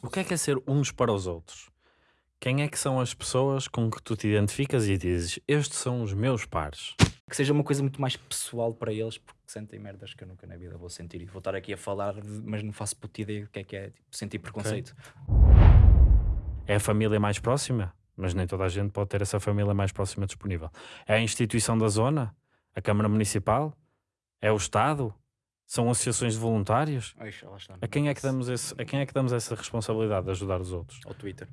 O que é que é ser uns para os outros? Quem é que são as pessoas com que tu te identificas e dizes estes são os meus pares? Que seja uma coisa muito mais pessoal para eles, porque sentem merdas que eu nunca na vida vou sentir. E vou estar aqui a falar, mas não faço puta ideia do que é que é tipo, sentir preconceito. É a família mais próxima? Mas nem toda a gente pode ter essa família mais próxima disponível. É a instituição da zona? A Câmara Municipal? É o Estado? São associações de voluntários? Ai, lá está. A quem é que damos, esse, a quem é que damos essa responsabilidade de ajudar os outros? Ao Twitter.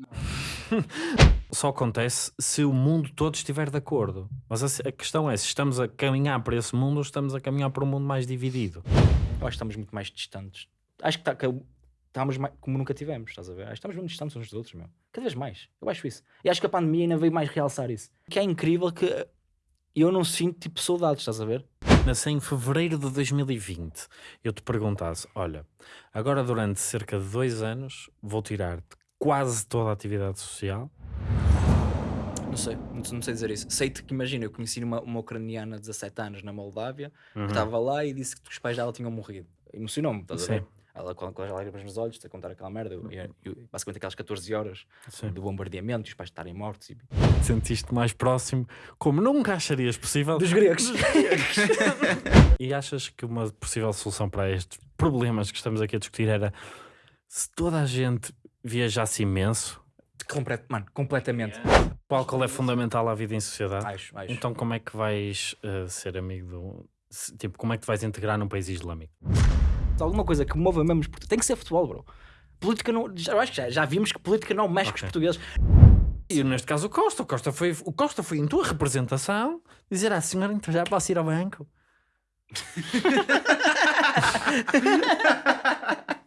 Só acontece se o mundo todo estiver de acordo. Mas a, a questão é se estamos a caminhar para esse mundo ou estamos a caminhar para um mundo mais dividido. Eu acho que estamos muito mais distantes. Acho que, tá, que estamos mais, como nunca tivemos, estás a ver? Acho que estamos muito distantes uns dos outros, meu. Cada vez mais. Eu acho isso. E acho que a pandemia ainda veio mais realçar isso. Que é incrível que eu não sinto tipo saudades, estás a ver? Mas em fevereiro de 2020 eu te perguntasse: olha, agora durante cerca de dois anos vou tirar-te quase toda a atividade social. Não sei, não, não sei dizer isso. Sei-te que imagina, eu conheci uma, uma ucraniana de 17 anos na Moldávia Uhum. que estava lá e disse que os pais dela tinham morrido. Emocionou-me, estás a Sim. ver? Ela com, com as lágrimas nos olhos, a contar aquela merda, eu- eu- eu- basicamente aquelas 14 horas Sim. do bombardeamento e os pais estarem mortos. E... Sentiste mais próximo, como nunca acharias possível. Dos gregos! E achas que uma possível solução para estes problemas que estamos aqui a discutir era se toda a gente viajasse imenso, Complet- Mano, completamente. o álcool é fundamental à vida em sociedade. Acho, acho. Então como é que vais eh, ser amigo do... Tipo, como é que vais integrar num país islâmico? Alguma coisa que mova mesmo os portugueses. Tem que ser futebol, bro. Política não. Já, eu acho que já, já vimos que política não mexe com os portugueses. E neste caso o Costa. O Costa foi, o Costa foi em tua representação dizer à senhora, então já posso ir ao banco.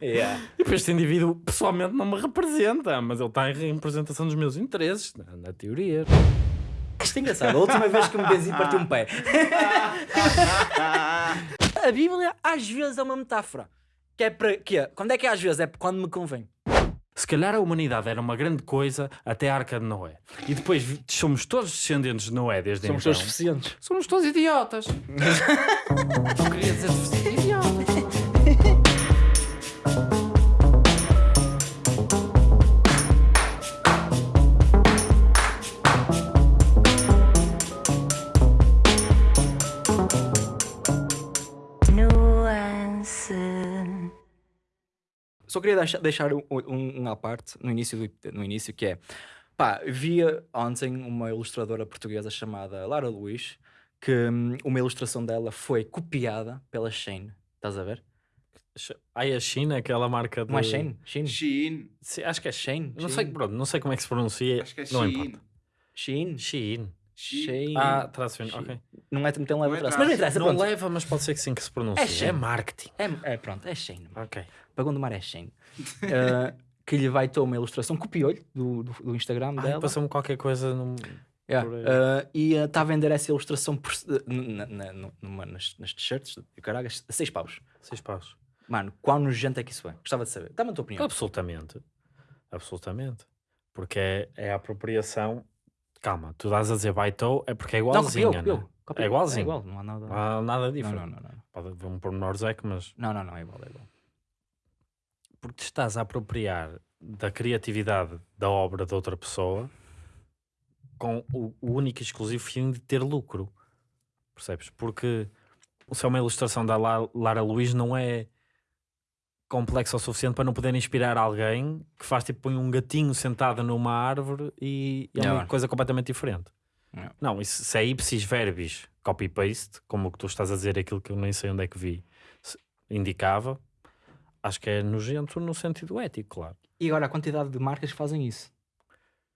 Yeah. Tipo, este indivíduo pessoalmente não me representa, mas ele está em representação dos meus interesses, na, na teoria. Isto é engraçado. A última vez que me benzi partiu um pé. A Bíblia às vezes é uma metáfora. Que é para. Que é? Quando é que é às vezes? É quando me convém. Se calhar a humanidade era uma grande coisa até a Arca de Noé. E depois somos todos descendentes de Noé desde Somos então. todos suficientes. Somos todos idiotas. não queria dizer deficientes, idiotas. Só queria deixar, deixar um, um, um à parte no início, do, no início que é pá, via ontem uma ilustradora portuguesa chamada Lara Luís que hum, uma ilustração dela foi copiada pela Shane. Estás a ver? Ai, a China, aquela marca de... Não é Shane? Shane? Shein. Sim, acho que é Shane? Não sei, pronto, não sei como é que se pronuncia. Acho que é não Shein. importa. Shein? Shein. Shein. Ah, traço Shein. ok. Não é, não tem leva Não é traço. Mas não interessa, Não pronto. leva, mas pode ser que sim que se pronuncie. É É, Shein. marketing. É, é, pronto, é Shane. Ok. Pagão do Mar é Shane. Uh, que lhe vai ter uma ilustração, copiou-lhe do, do, do Instagram Ai, dela. Passou-me qualquer coisa num... Yeah, aí. uh, e está a vender essa ilustração por, uh, na, na, numa- nas, nas t-shirts, e caralho, a 6 paus. Seis paus. Mano, quão nojento é que isso é? Gostava de saber. Dá-me a tua opinião. Absolutamente. Absolutamente. Porque é, é a apropriação... Calma, tu dás a dizer baitou é porque é não, igualzinha, copiou, né? copiou, copiou. É igualzinho. É igual, não há nada. Não há nada não, diferente. não, não, não. Pode haver um pormenor Zeca, mas... Não, não, não, é igual, é igual. Porque te estás a apropriar da criatividade da obra de outra pessoa com o, o único e exclusivo fim de ter lucro. Percebes? Porque se é uma ilustração da La- Lara Luís não é complexa o suficiente para não poder inspirar alguém que faz tipo põe um gatinho sentado numa árvore e, e é uma coisa completamente diferente. Não. Não, isso, se é ipsis verbis copy-paste, como o que tu estás a dizer, aquilo que eu nem sei onde é que vi, se- indicava, acho que é nojento no sentido ético, claro. E agora a quantidade de marcas que fazem isso.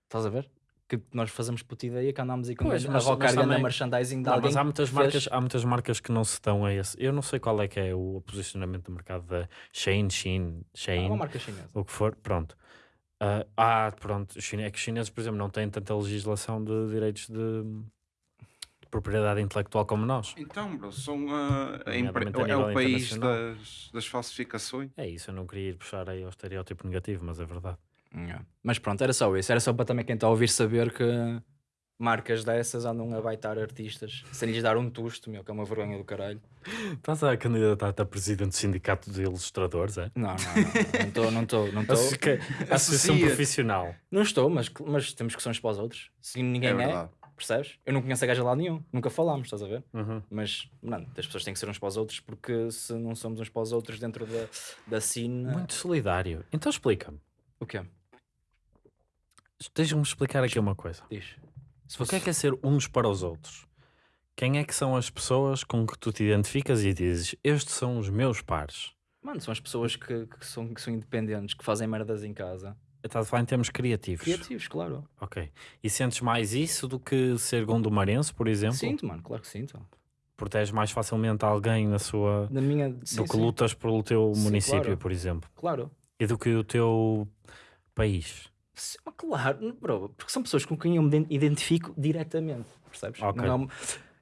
Estás a ver? Que nós fazemos puta ideia que andamos aí com Pois, a rocar também- merchandising de Não, alguém. mas há muitas, que fez- marcas, há muitas marcas que não se estão a esse. Eu não sei qual é que é o posicionamento do mercado da Shein, Shein, Ah, Shein, uma marca chinesa. o que for, pronto. Ah, ah, pronto, é que os chineses, por exemplo, não têm tanta legislação de direitos de, de propriedade intelectual como nós. Então, bro, são, ah, a é nível o país das, das falsificações. É isso, eu não queria ir puxar aí ao estereótipo negativo, mas é verdade. Yeah. Mas pronto, era só isso. Era só para também quem está a ouvir saber que marcas dessas andam a baitar artistas sem lhes dar um tusto, meu, que é uma vergonha do caralho. Estás a candidatar-te a presidente do sindicato de ilustradores, é? Não, não, não. Não estou, não estou, não associação profissional. Não estou, mas, mas temos que ser uns para os outros. Se ninguém É é, percebes? Eu não conheço a gaja lá nenhum, nunca falámos, estás a ver? Uhum. Mas, mano, as pessoas têm que ser uns para os outros porque se não somos uns para os outros dentro da, da cena. Muito solidário. Então explica-me. O quê? Deixa-me explicar aqui uma coisa. Diz. Se O que é que é ser uns para os outros? Quem é que são as pessoas com que tu te identificas e dizes estes são os meus pares? Mano, são as pessoas que, que são, que são independentes, que fazem merdas em casa. Estás a falar em termos criativos. Criativos, claro. Ok. E sentes mais isso do que ser gondomarense, por exemplo? Sinto, mano, claro que sinto. Proteges mais facilmente alguém na sua. Na minha. Sim, do que sim, lutas pelo teu Sim, município, claro. por exemplo. Claro. E do que o teu país. Sim, claro, bro, porque são pessoas com quem eu me ident- identifico diretamente, percebes? Ok. Não é um-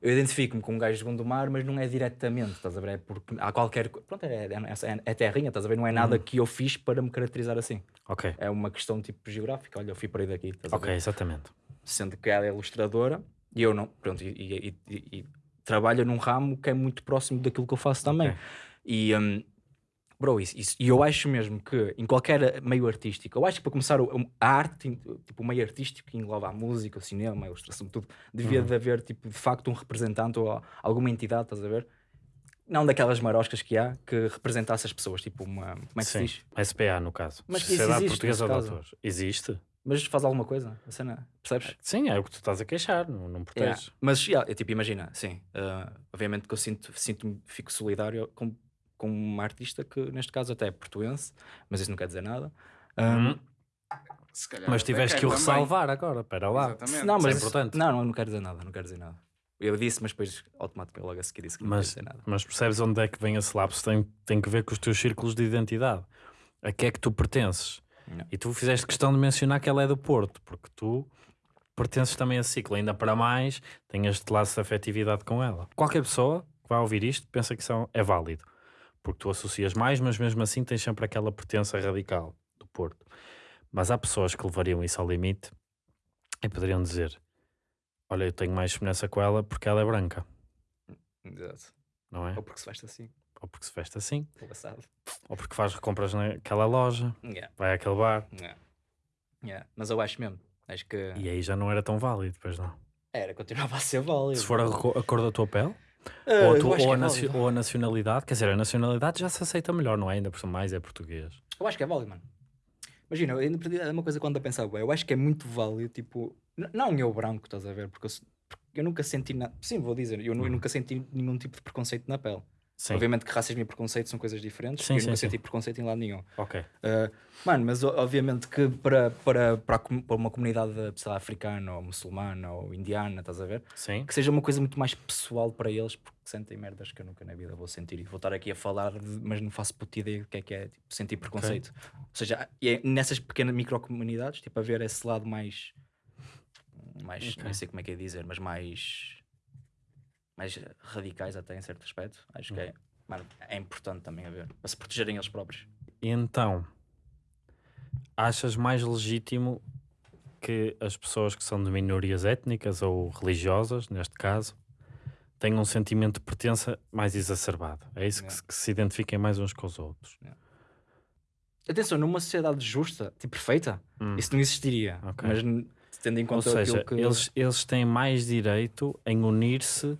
eu identifico-me com um gajo de Gondomar, mas não é diretamente, estás a ver? É porque há qualquer. Pronto, é, é, é, é terrinha, estás a ver? Não é nada Uhum. que eu fiz para me caracterizar assim. Ok. É uma questão tipo geográfica. Olha, eu fui para aí daqui, Ok, exatamente. Sendo que ela é ilustradora e eu não. Pronto, e, e- e- e trabalha num ramo que é muito próximo daquilo que eu faço também. Ok. E. hum, Bro, isso, isso- e eu acho mesmo que em qualquer meio artístico, eu acho que para começar o- a arte, tipo o meio artístico que engloba a música, o cinema, a ilustração, tudo, devia Uhum. de haver tipo, de facto um representante ou alguma entidade, estás a ver? Não daquelas maroscas que há que representasse as pessoas, tipo uma. Como é que se Sim. diz? SPA, no caso. Mas Sociedade existe Portuguesa de. Autores. Existe? Mas faz alguma coisa, a cena, percebes? Sim, é o que tu estás a queixar, não, não Yeah. proteges. Mas, yeah, é tipo, imagina, sim, ah, obviamente que eu sinto, sinto fico solidário com, com uma artista que, neste caso, até é portuense, mas isso não quer dizer nada. Hum. Se calhar Mas tiveste que o também. ressalvar agora, espera lá. Exatamente. não, isso é mas importante. Não, não, não quero dizer nada, não quero dizer nada. Eu disse, mas depois automaticamente logo a seguir disse que não Mas, quero dizer nada. mas percebes onde é que vem esse lapso? Tem, tem que ver com os teus círculos de identidade. A que é que tu pertences? Não. E tu fizeste questão de mencionar que ela é do Porto, porque tu pertences também a ciclo. Ainda para mais, tem este laço de afetividade com ela. Qualquer pessoa que vai ouvir isto pensa que isso é válido, porque tu associas mais, mas mesmo assim tens sempre aquela pertença radical do Porto. Mas há pessoas que levariam isso ao limite e poderiam dizer: Olha, eu tenho mais semelhança com ela porque ela é branca, Exato. não é? Ou porque se veste assim, Ou porque se veste assim, ou ou porque faz compras naquela loja, Yeah, vai àquele bar, yeah. Yeah. Mas eu acho mesmo, acho que e aí já não era tão válido, pois não. era, continuava a ser válido. Se for a, a cor da tua pele, Ah, ou, acho ou é válido. ou a nacionalidade, quer dizer, a nacionalidade já se aceita melhor, não é? Ainda por mais é português. Eu acho que é válido, mano. Imagina, é uma coisa quando a pensar, bué, eu acho que é muito válido, tipo, não eu branco, estás a ver? Porque eu, porque eu nunca senti, na... sim, vou dizer, eu, eu nunca senti nenhum tipo de preconceito na pele. Sim, Obviamente que racismo e preconceito são coisas diferentes, Sim, eu sim, nunca sim. senti preconceito em lado nenhum. ok. Ah, mano, mas obviamente que para, para, para, uma comunidade sei lá, africana ou muçulmana ou indiana, estás a ver? Sim, Que seja uma coisa muito mais pessoal para eles, porque sentem merdas que eu nunca na vida vou sentir. E vou estar aqui a falar, de- mas não faço puta ideia do que é que é tipo, sentir preconceito. Ou seja, e é nessas pequenas microcomunidades, tipo, haver esse lado mais. mais Ok. não sei como é que é dizer, mas mais. Mais radicais até em certo aspecto. Acho que é. Mano, é importante também haver, para se protegerem eles próprios. E então, achas mais legítimo que as pessoas que são de minorias étnicas ou religiosas, neste caso, tenham um sentimento de pertença mais exacerbado? É isso que, se, que se identifiquem mais uns com os outros. Atenção, numa sociedade justa, tipo perfeita, Hum. isso não existiria. Ok. Mas tendo em Ou conta seja, aquilo que. eles, eles têm mais direito em unir-se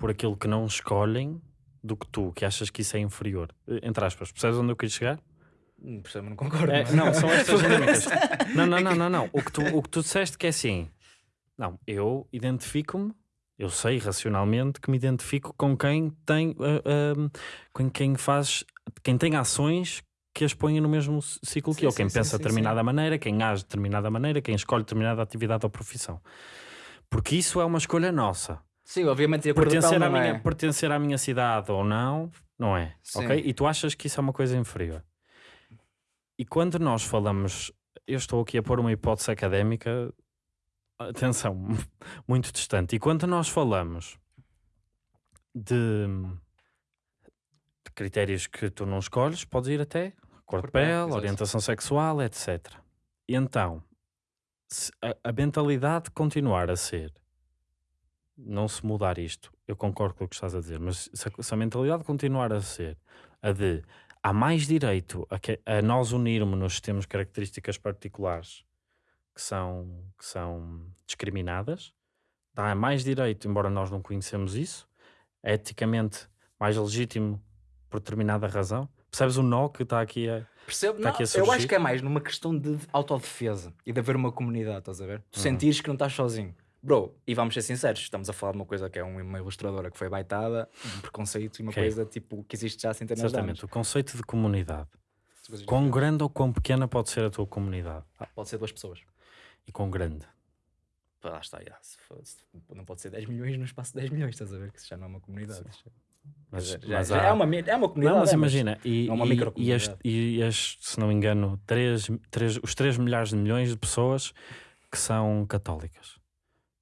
por aquilo que não escolhem do que tu, que achas que isso é inferior. Entre aspas, percebes onde eu queria chegar? Hum, Percebo, não concordo. É, não, são estas dinâmicas. Não, não, não, não, não. O que tu, o que tu disseste que é assim. Não, eu identifico-me, eu sei racionalmente que me identifico com quem tem ah, ah, com quem faz, quem tem ações que as põem no mesmo ciclo que Sim, eu, quem sim, pensa de sim, determinada maneira, quem age de determinada maneira, quem escolhe determinada atividade ou profissão. Porque isso é uma escolha nossa. Sim, obviamente, de Pertencer, à minha, é. pertencer à minha cidade ou não, não é. Sim. Ok? E tu achas que isso é uma coisa inferior. E quando nós falamos, eu estou aqui a pôr uma hipótese académica, atenção, muito distante. E quando nós falamos de, de critérios que tu não escolhes, podes ir até cor de pele, orientação sexual, etc. E então, se a, a mentalidade continuar a ser não se mudar isto, eu concordo com o que estás a dizer, mas se a, se a mentalidade continuar a ser a de há mais direito a, que- a nós unirmos-nos temos características particulares que são, que são discriminadas, dá mais direito, embora nós não conhecemos isso, é eticamente mais legítimo por determinada razão. Percebes o nó que está aqui a. Percebo? Tá Não, aqui a eu acho que é mais numa questão de autodefesa e de haver uma comunidade, estás a ver? Tu Uhum. sentires que não estás sozinho. Bro, e vamos ser sinceros, estamos a falar de uma coisa que é um- uma ilustradora que foi baitada, um preconceito e uma Ok. coisa tipo que existe já há centenas de anos. Exatamente, o conceito de comunidade. Coisas Quão grande ou quão pequena pode ser a tua comunidade? Ah, pode ser duas pessoas. E quão grande? Pá, Lá está, já, se for- se- não pode ser 10 milhões no espaço de 10 milhões, estás a ver? Que isso já não é uma comunidade. Isso já- Mas, já- já- mas já há- é, uma, é uma comunidade. Não, mas é, imagina, e, é uma e- e, microcomunidade. as, e as, se não me engano, três, três, os 3 milhares de milhões de pessoas que são católicas.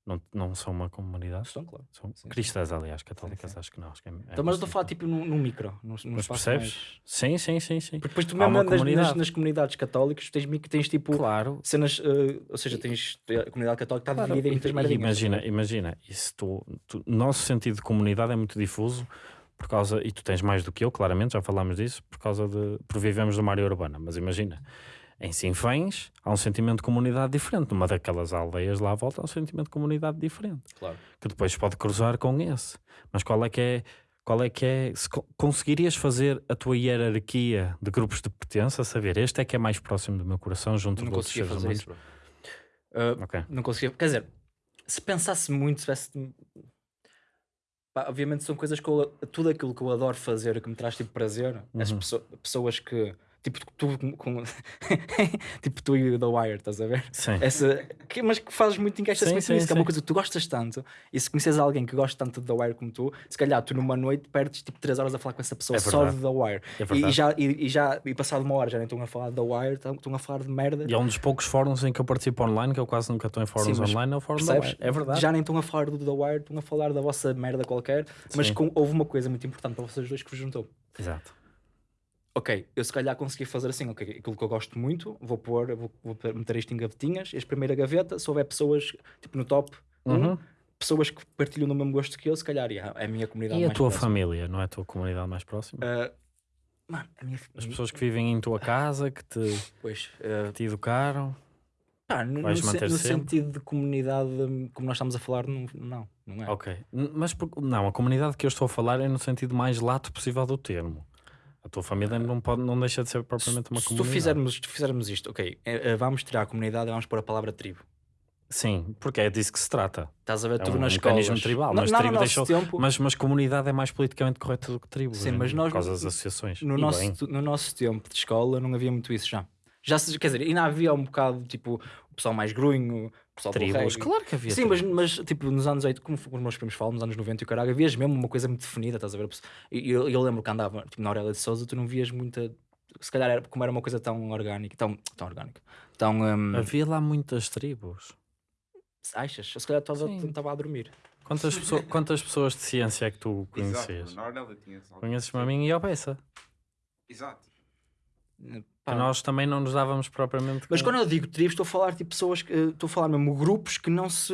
Não, não são uma comunidade? Estão, claro. São Sim, sim. cristãs, aliás, católicas, sim. acho que não. Acho que é, é Então, mas eu estou a falar tipo num, num micro, num, num Mas percebes? mais- Sim, sim, sim, sim. Porque depois tu mesmo nas, comunidade. nas comunidades católicas, tens, tens tipo Claro. cenas, eh, ou seja, tens a comunidade católica está Claro, dividida em muitas e- merdinhas. Imagina, imagina, isso tu, tu- nosso sentido de comunidade é muito difuso por causa, e tu tens mais do que eu, claramente, já falámos disso, por causa de, por vivemos numa área urbana, mas imagina, em Sinfãs há um sentimento de comunidade diferente, numa daquelas aldeias lá à volta há um sentimento de comunidade diferente, Claro. que depois pode cruzar com esse, mas qual é que é, qual é que é, se co- conseguirias fazer a tua hierarquia de grupos de pertença, saber, este é que é mais próximo do meu coração junto Não de outros conseguia seres fazer humanos? isso, bro. Eh, Ok. não conseguia. Quer dizer, se pensasse muito, se tivesse. Pá, obviamente são coisas que eu, tudo aquilo que eu adoro fazer e que me traz tipo prazer. As Uhum. pesso- pessoas que. Tipo tu, com, tipo tu e The Wire, estás a ver? Sim. Essa, que, mas que fazes muito encaixa Sim, muito sim, nisso, que é uma coisa que tu gostas tanto. E se conheces alguém que gosta tanto de The Wire como tu, se calhar tu numa noite perdes tipo 3 horas a falar com essa pessoa É só de. The Wire. É E- e, já, e, e já, e passado uma hora já nem estão a falar de The Wire, estão, estão a falar de merda. E é um dos poucos fóruns em que eu participo online, que eu quase nunca estou em fóruns Sim, online, é o fórum Percebes? Wire. É verdade. Já nem estão a falar do The Wire, estão a falar da vossa merda qualquer, mas com- houve uma coisa muito importante para vocês dois que vos juntou. Exato. Ok, eu se calhar consegui fazer assim, ok, aquilo que eu gosto muito, vou pôr, vou, vou meter isto em gavetinhas, este primeira gaveta, se houver pessoas, tipo no top, um, Uhum. pessoas que partilham do mesmo gosto que eu, se calhar, yeah, é a minha comunidade E a mais tua próxima. família, não é a tua comunidade mais próxima? Ah, mano, a minha As pessoas que vivem em tua casa, que te, Pois, ah, te educaram. pá, no, no, manter no sentido de comunidade, como nós estamos a falar, não, não, não é. Ok. Mas por- não, a comunidade que eu estou a falar é no sentido mais lato possível do termo. A tua família não, pode, não deixa de ser propriamente uma se tu comunidade. fizermos, se tu fizermos isto, ok, eh, eh, vamos tirar a comunidade e vamos pôr a palavra tribo. Sim, porque é disso que se trata. Estás a ver É tu um nas mecanismo escolas. tribal, mas não, tribo deixou- tempo, Mas, mas comunidade é mais politicamente correto do que tribo. Sim, em mas nós por causa das associações. no, E nosso, bem. no nosso tempo de escola não havia muito isso já. Já se, quer dizer, ainda havia um bocado tipo o pessoal mais grunho, o pessoal Tribos, claro que havia Sim, mas, mas tipo nos anos 80, como os meus primos falam, nos anos 90 e o caralho, havias mesmo uma coisa muito definida, estás a ver? E eu, eu lembro que andava tipo, na Aurélia de Souza, tu não vias muita. Se calhar era, como era uma coisa tão orgânica, tão, tão orgânica, tão. hum, Havia lá muitas tribos. achas? Eu se calhar estava a dormir. Quantas, pessoas, quantas pessoas de ciência é que tu Exato. conheces? Na tinha Conheces-me a mim e ao Bessa. Exato. Nós também não nos dávamos propriamente. Mas quando eu digo tribos, estou a falar tipo pessoas que estou a falar mesmo grupos que não se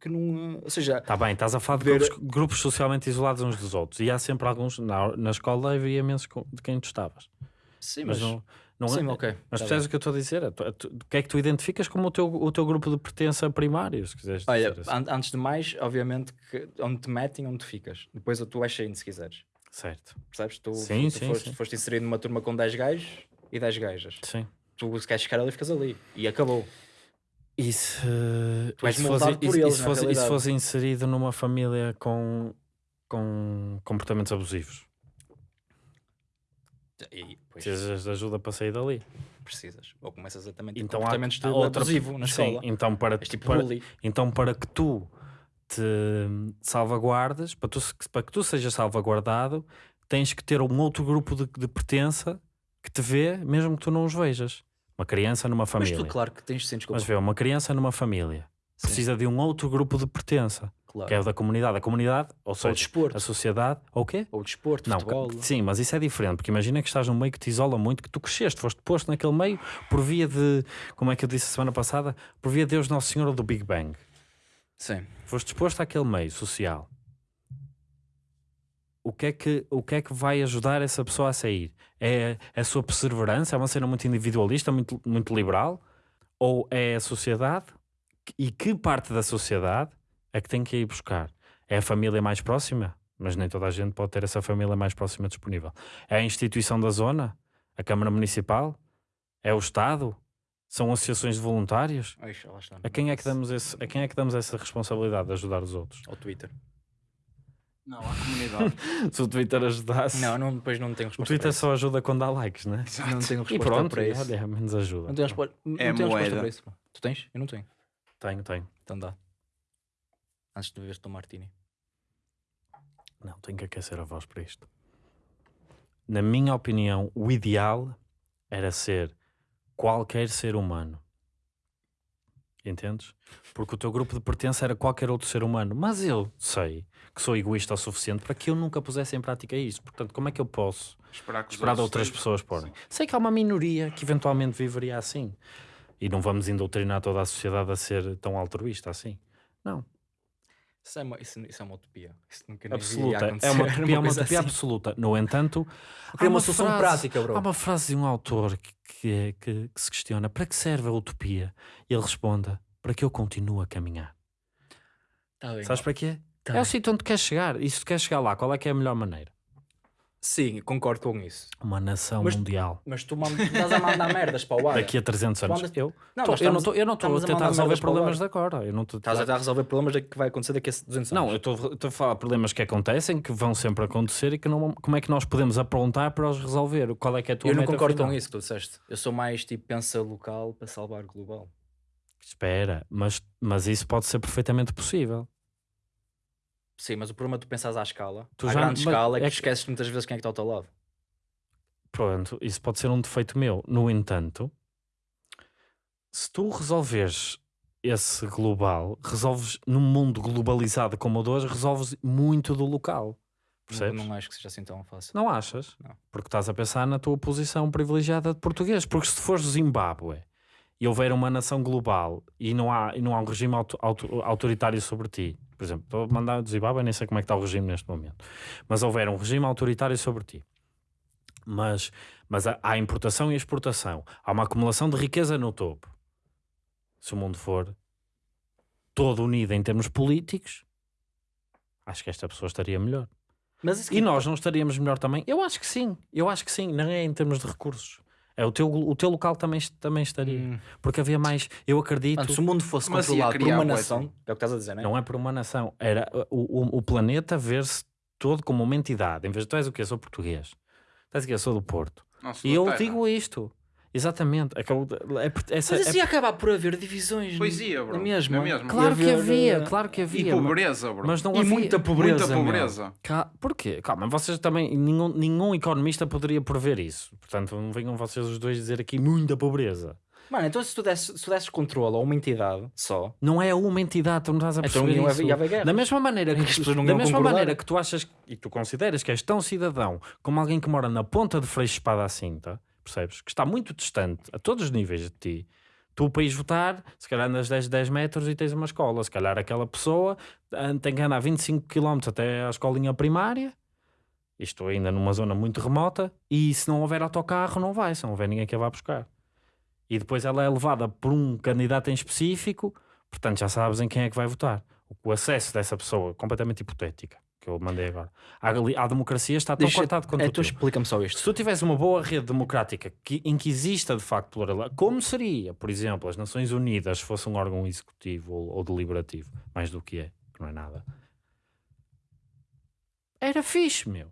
que não, ou seja, Tá bem, estás a falar de Ver- grupos, grupos socialmente isolados uns dos outros. E há sempre alguns. Na, na escola havia imensos de quem tu estavas. sim, Mas, mas, não, não sim, é. ok. Mas tá percebes bem. o que eu estou a dizer? É é O que é que tu identificas como o teu, o teu grupo de pertença primário? Se quiseres Olha, assim. an- antes de mais, obviamente que onde te metem, onde ficas. Depois tu és saindo se quiseres. Certo. Percebes? Tu, Sim, tu sim, foste, sim. foste inserido numa turma com 10 gajos e 10 gajas. Sim. Tu se queres ficar ali, ficas ali. E acabou. E se, Tu és e se fosse, por e- e eles, se na fosse, e se realidade. fosse inserido numa família com, com comportamentos abusivos? E depois Precisas de ajuda para sair dali. precisas. Ou começas a também ter Então há- comportamentos de há outra- abusivo na Sim, escola. então para, tipo para, então para que tu te salvaguardes, para, tu, para que tu sejas salvaguardado, tens que ter um outro grupo de, de pertença que te vê, mesmo que tu não os vejas. Uma criança numa Mas família. tu, claro, que tens sentes Mas vê, uma criança numa família Sim, precisa de um outro grupo de pertença, claro. que é o da comunidade. A comunidade, ou Ou seja, desporto. a sociedade, ou o quê? Ou desporto, Não, futebol. sim, mas isso é diferente, porque imagina que estás num meio que te isola muito, que tu cresceste, foste posto naquele meio por via de, como é que eu disse a semana passada, por via de Deus Nosso Senhor ou do Big Bang. Sim. foste exposto àquele meio social, o que é que, o que, é que vai ajudar essa pessoa a sair? É a sua perseverança? É uma cena muito individualista, muito, muito liberal? Ou é a sociedade? E que parte da sociedade é que tem que ir buscar? É a família mais próxima? Mas nem toda a gente pode ter essa família mais próxima disponível. É a instituição da zona? A Câmara Municipal? É o Estado? São associações de voluntários? A quem, é que damos esse, a quem é que damos essa responsabilidade de ajudar os outros? Ao Twitter. Não, à comunidade. Se o Twitter ajudasse. Não, não, depois não tenho o resposta. Twitter para isso. só ajuda quando dá likes, né? Não tenho resposta E pronto, para isso. olha, é menos ajuda. Não tenho resposta, não É tenho resposta para isso. Tu tens? Eu não tenho. Tenho, tenho. Então dá. Antes de beber Tom Martini. Não, tenho que aquecer a voz para isto. Na minha opinião, o ideal era ser qualquer ser humano. Entendes? Porque o teu grupo de pertença era qualquer outro ser humano. Mas eu sei que sou egoísta o suficiente para que eu nunca pusesse em prática isso. Portanto, como é que eu posso Esperar que esperar outras estejam. pessoas porem? Sei que há uma minoria que eventualmente viveria assim. E não vamos indoutrinar toda a sociedade a ser tão altruísta assim. Não. Isso é uma, isso, isso é uma utopia. Isso nunca nem absoluta. É uma utopia, é uma coisa utopia assim. absoluta. No entanto, há uma solução frase- prática, bro. Há uma frase de um autor que, que, é- que- que se questiona para que serve a utopia? E ele responda para que eu continue a caminhar. Tá bem. Sabes para quê? Tá é bem. o sítio onde tu queres chegar. E se tu queres chegar lá, qual é que é a melhor maneira? Sim, concordo com isso. Uma nação Mas- mundial. Mas tu, estás a mandar merdas para o ar. Daqui a 300 anos. andas- Eu, Não, tô- mas eu não estou eu não estou a tentar resolver problemas de agora. Eu não estou Estás a tentar resolver problemas da- que vai acontecer daqui a 200 anos. Não, eu estou estou a falar de problemas que acontecem, que vão sempre acontecer e que não, como é que nós podemos aprontar para os resolver? Qual é que é a tua eu não concordo final? com isso que tu disseste. Eu sou mais tipo pensa local para salvar global. Espera, mas, mas isso pode ser perfeitamente possível. Sim, mas o problema é tu pensas à escala. Tu à já- grande escala é que é que- esqueces muitas vezes quem é que está ao teu lado. Pronto, isso pode ser um defeito meu. No entanto, se tu resolveres esse global, resolves num mundo globalizado como o de hoje, resolves muito do local. Percebes? Não, não acho que seja assim tão fácil. Não achas? Não. Porque estás a pensar na tua posição privilegiada de português. Porque se tu fores Zimbábue e houver uma nação global e não há, e não há um regime auto- auto- autoritário sobre ti, por exemplo, estou a mandar de Zimbábue, nem sei como é que está o regime neste momento, mas houver um regime autoritário sobre ti, mas, mas há, há importação e exportação, há uma acumulação de riqueza no topo. Se o mundo for todo unido em termos políticos, acho que esta pessoa estaria melhor. Mas E nós não estaríamos melhor também? Eu acho que sim, eu acho que sim, não é em termos de recursos. É o teu, o teu local também, também estaria. Hum. Porque havia mais, eu acredito, Mano, se o mundo fosse Mas ia controlado por uma nação, é o que estás a dizer, não é? não é por uma nação, era o, o, o planeta ver-se todo como uma entidade. Em vez de tu és o quê? Sou português. Tu és o quê? Sou do Porto. Nossa, E eu terra. digo isto. Exatamente. Acabou, é, essa, Mas é- isso ia acabar por haver divisões. Pois ia, bro. Na mesma. claro que Ia haver, havia, eh, claro que E havia. mas- pobreza, bro. Mas não E havia. muita pobreza. Muita pobreza. Cá- Porquê? Calma, vocês também, nenhum, nenhum economista poderia prever isso. Portanto, não venham vocês os dois dizer aqui muita pobreza. Mano, então se tu desses, se tu desses controle a uma entidade só, Não é uma entidade, tu não estás a então perceber ia isso. ia haver guerra. Da mesma maneira que, não da mesma concordar. maneira que tu achas e tu consideras que és tão cidadão como alguém que mora na ponta de Freixo Espada à Cinta, percebes? Que está muito distante a todos os níveis de ti. Tu, para ires votar, se calhar andas 10, 10 metros e tens uma escola. Se calhar aquela pessoa ah, tem que andar 25 km até à escolinha primária. Isto ainda numa zona muito remota. E se não houver autocarro, não vai. Se não houver ninguém que a vá buscar. E depois ela é levada por um candidato em específico. Portanto, já sabes em quem é que vai votar. O acesso dessa pessoa, completamente hipotética, que eu mandei agora, ali- à democracia está tão cortado quanto o tu teu. explica-me só isto. Se tu tivesse uma boa rede democrática que, em que exista de facto pluralidade, como seria, por exemplo, as Nações Unidas fosse um órgão executivo ou, ou deliberativo, mais do que é, que não é nada, era fixe, meu.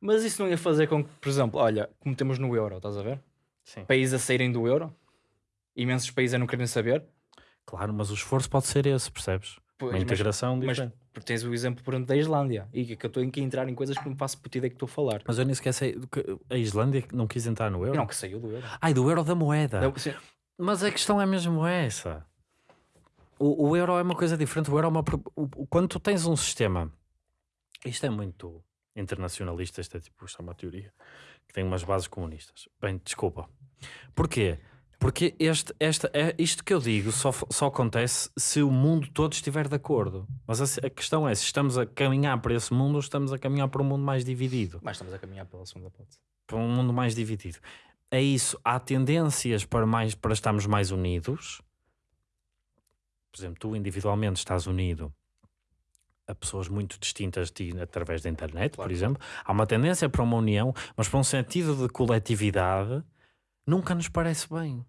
Mas isso não ia fazer com que, por exemplo, olha, como temos no euro, estás a ver? Sim. Países a saírem do euro, imensos países a não querem saber. Claro, mas o esforço pode ser esse, percebes? Pois, Uma mas- integração mas, diferente. Porque tens o exemplo, por exemplo, da Islândia. E que eu estou a entrar em coisas que não faço puta ideia que estou a falar. Mas eu nem sequer sei, que a Islândia não quis entrar no euro. Não, que saiu do euro. Ai, do euro da moeda. Não, Mas a questão é mesmo essa. O, o euro é uma coisa diferente. O euro é uma. o- quando tu tens um sistema. Isto é muito internacionalista. Isto é tipo. Isto é uma teoria que tem umas bases comunistas. Bem, desculpa. Porquê? Porque este, esta, é, isto que eu digo só, só acontece se o mundo todo estiver de acordo. Mas a, a questão é se estamos a caminhar para esse mundo ou estamos a caminhar para um mundo mais dividido. Mas estamos a caminhar pela segunda hipótese. Para um mundo mais dividido. É isso. Há tendências para, mais, para estarmos mais unidos. Por exemplo, tu individualmente estás unido a pessoas muito distintas de ti através da internet, Claro. por exemplo. Há uma tendência para uma união, mas para um sentido de coletividade nunca nos parece bem.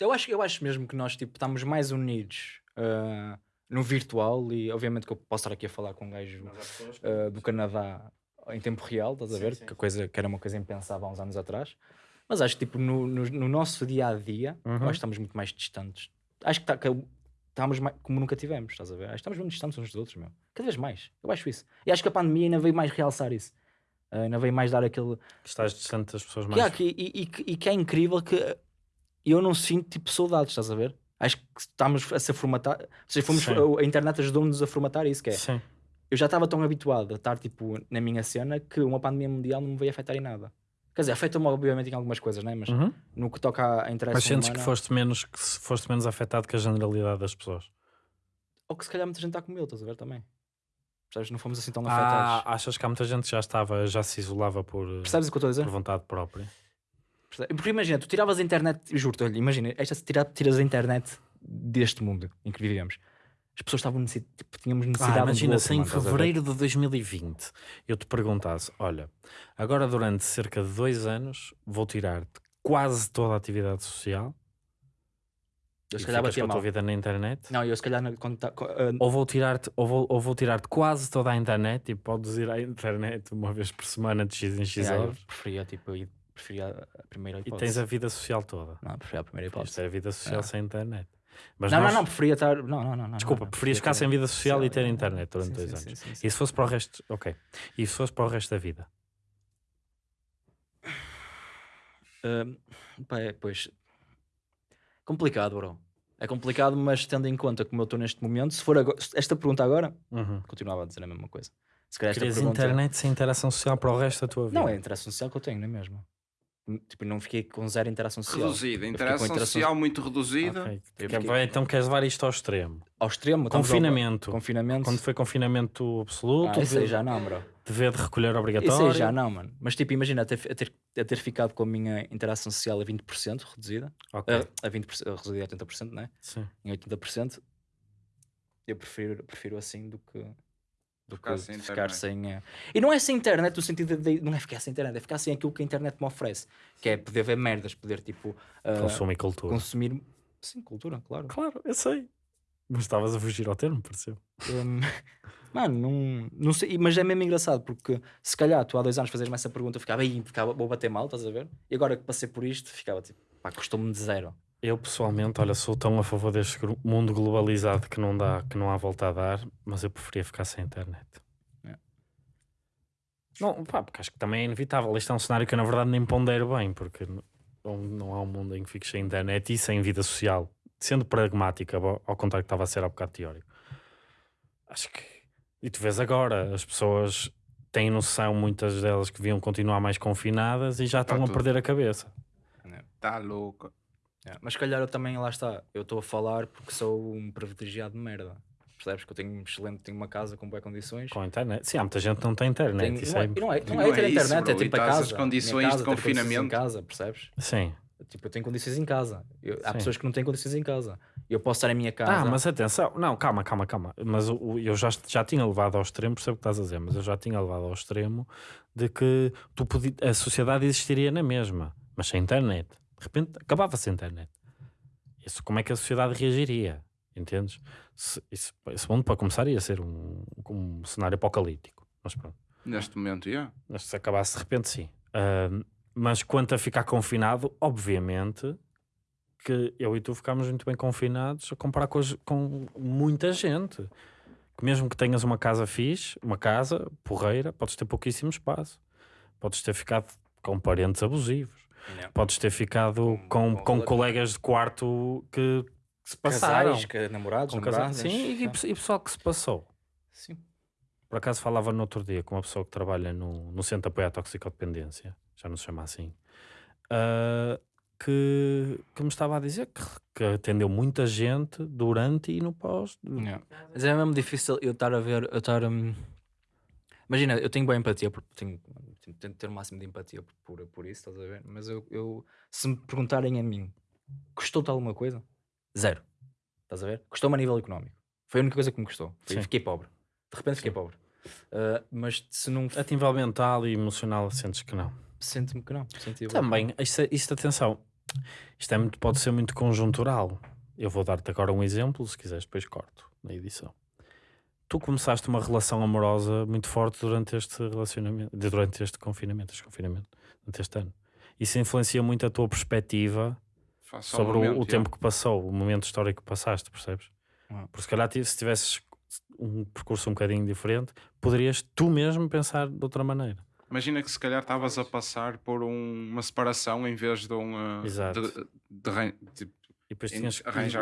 Eu acho, eu acho mesmo que nós tipo, estamos mais unidos ah, no virtual e obviamente que eu posso estar aqui a falar com um gajo ah, do Canadá em tempo real, estás a ver? Que, a coisa, que era uma coisa impensável há uns anos atrás. Mas acho que tipo, no, no, no nosso dia a dia, Uhum. que estamos muito mais distantes. Acho que, tá, que estamos mais, como nunca tivemos, estás a ver? Acho que estamos muito distantes uns dos outros, meu. Cada vez mais. Eu acho isso. E acho que a pandemia ainda veio mais realçar isso. Ah, ainda veio mais dar aquele. Que estás distante das pessoas Que, mais. há que- e, e que- e que é incrível que eu não sinto tipo saudades, estás a ver? Acho que estamos a ser formatar. Ou seja, fomos, Sim. a internet ajudou-nos a formatar isso. Que é, Sim. eu já estava tão habituado a estar tipo na minha cena que uma pandemia mundial não me veio afetar em nada. Quer dizer, afeta-me obviamente em algumas coisas, né? mas Uhum. no que toca a interesse Mas sentes que humana, foste menos, que foste menos afetado que a generalidade das pessoas. ou que se calhar muita gente está como eu, estás a ver também. Percebes? Não fomos assim tão Ah, afetados. achas que há muita gente que já estava, já se isolava por, eh, Percebes o que eu estou a dizer? por vontade própria? Percebe? Porque imagina, tu tiravas a internet, juro-te, olha, imagina, esta tira, tiras a internet deste mundo em que vivemos. As pessoas estavam necessi- tipo, tínhamos necessidade Ah, um do imagina outro, se em mano, estás a ver? fevereiro de 2020 eu te perguntasse: olha, agora durante cerca de dois anos vou tirar quase toda a atividade social Eu e se calhar batia com a tua mal. vida na internet. Não, eu se calhar na- quando tá- ah, Ou vou tirar-te ou vou, ou vou tirar-te quase toda a internet e podes ir à internet uma vez por semana de X em X yeah, eu horas preferia tipo ir- preferia a primeira e hipótese. tens a vida social toda. Não, preferia a primeira hipótese. Isto é a vida social Ah. sem internet. Mas Não, nós- não, não, preferia estar. Não, não, não. não, Desculpa, não, preferias ficar preferia sem ter- vida social e ter Sim, internet durante sim, dois sim, anos. sim, sim, sim. E se fosse para o resto, ok. E se fosse para o resto da vida? É, pois. Complicado, bro. É complicado, mas tendo em conta como eu estou neste momento, se for agora, esta pergunta agora, Uhum. continuava a dizer a mesma coisa. Se calhar esta Querias pergunta. internet sem interação social para o resto da tua vida? Não, é a interação social que eu tenho, não é mesmo? Tipo, não fiquei com zero interação social. Reduzida. Interação interação- social muito reduzida. Ok. Eu Quer- fiquei- vai- Então queres levar isto ao extremo? Ao extremo, estamos ao- Confinamento. Confinamento. Quando foi confinamento absoluto, Ah, isso aí dever, já não, bro. dever de recolher obrigatório. Isso aí já não, mano. Mas tipo, imagina a ter, a ter, a ter ficado com a minha interação social a 20% reduzida. Ok, A, a 20%, a reduzida a 80%, né? sim. Em 80%. Eu prefiro, prefiro assim do que. Do Ficar que sem ficar sem. eh, E não é sem internet no sentido de. Não é ficar sem internet, é ficar sem aquilo que a internet me oferece. Que é poder ver merdas, poder tipo. Consumo e cultura. consumir. Sim, cultura, claro. Claro, eu sei. Mas estavas a fugir ao termo, pareceu. Hum, mano, não, não sei, mas é mesmo engraçado porque se calhar tu há dois anos fazes-me essa pergunta, eu ficava aí, ficava, vou bater mal, estás a ver? E agora que passei por isto, ficava tipo, pá, custou-me de zero. Eu pessoalmente, olha, sou tão a favor deste gru- mundo globalizado que não dá, que não há volta a dar, mas eu preferia ficar sem internet. É. Não, pá, porque acho que também é inevitável. Este é um cenário que eu na verdade nem pondero bem, porque n- não, não há um mundo em que fiques sem internet e sem vida social. Sendo pragmática, ao ao contrário que estava a ser há bocado teórico. Acho que. E tu vês agora, as pessoas têm noção, muitas delas, que deviam continuar mais confinadas e já Tá estão a tudo. perder a cabeça. Tá louco. É, Mas se calhar eu também, lá está, eu estou a falar porque sou um privilegiado de merda. Percebes que eu tenho um excelente, tenho uma casa com boas condições. Com a internet. Sim, há muita gente que não tem internet. Tenho- isso não, é... não é, não Não é ter é isso, internet, é bro, tipo a casa. as condições casa, de condições em confinamento. casa, percebes? Sim. Tipo, eu tenho condições em casa. Eu- há pessoas que não têm condições em casa. Eu posso estar em minha casa. Ah, mas atenção, não, calma, calma, calma. Mas o- o- eu já, já tinha levado ao extremo, percebo o que estás a dizer, mas eu já tinha levado ao extremo de que tu podi- a sociedade existiria na mesma, mas sem internet. De repente acabava-se a internet. Isso, como é que a sociedade reagiria? Entendes? Se, isso, esse mundo, para começar, ia ser um, um cenário apocalíptico. Mas pronto. Neste momento. Mas se acabasse de repente, sim. Ahm, mas quanto a ficar confinado, obviamente que eu e tu ficámos muito bem confinados a comparar com, com muita gente. Que mesmo que tenhas uma casa fixe, uma casa porreira, podes ter pouquíssimo espaço. Podes ter ficado com parentes abusivos. Não. Podes ter ficado com, Com- com, com colegas de quarto que, que se passaram. Casais, que- namorados, Com namoradas. Sim, e, é. e pessoal que se passou. Sim. Por acaso falava no outro dia com uma pessoa que trabalha no, no Centro de Apoio à Toxicodependência, já não se chama assim, ah, que, que me estava a dizer que, que atendeu muita gente durante e no pós. Yeah. Mas é mesmo difícil eu estar a ver, eu estar. hum, Imagina, eu tenho boa empatia, por- tenho, tenho- tento ter o máximo de empatia por, por, por isso, estás a ver? Mas eu, eu- se me perguntarem a mim, custou-te alguma coisa? Zero. Estás a ver? Custou-me a nível económico. Foi a única coisa que me custou. Foi, fiquei pobre. De repente fiquei Sim. pobre. Ah, mas se não. A nível mental e emocional, sentes que não. Sento-me que não. Senti Também, isto, isto atenção, isto é muito, pode ser muito conjuntural. Eu vou dar-te agora um exemplo, se quiseres, depois corto na edição. Tu começaste uma relação amorosa muito forte durante este relacionamento, durante este confinamento, este confinamento, durante este ano. Isso influencia muito a tua perspectiva sobre o- momento, o, yeah. tempo que passou, o momento histórico que passaste, percebes? Ah. Porque se calhar se tivesses um percurso um bocadinho diferente, poderias tu mesmo pensar de outra maneira. Imagina que se calhar estavas a passar por um- uma separação em vez de um. uh, Exato. de- de tipo, E depois tinhas,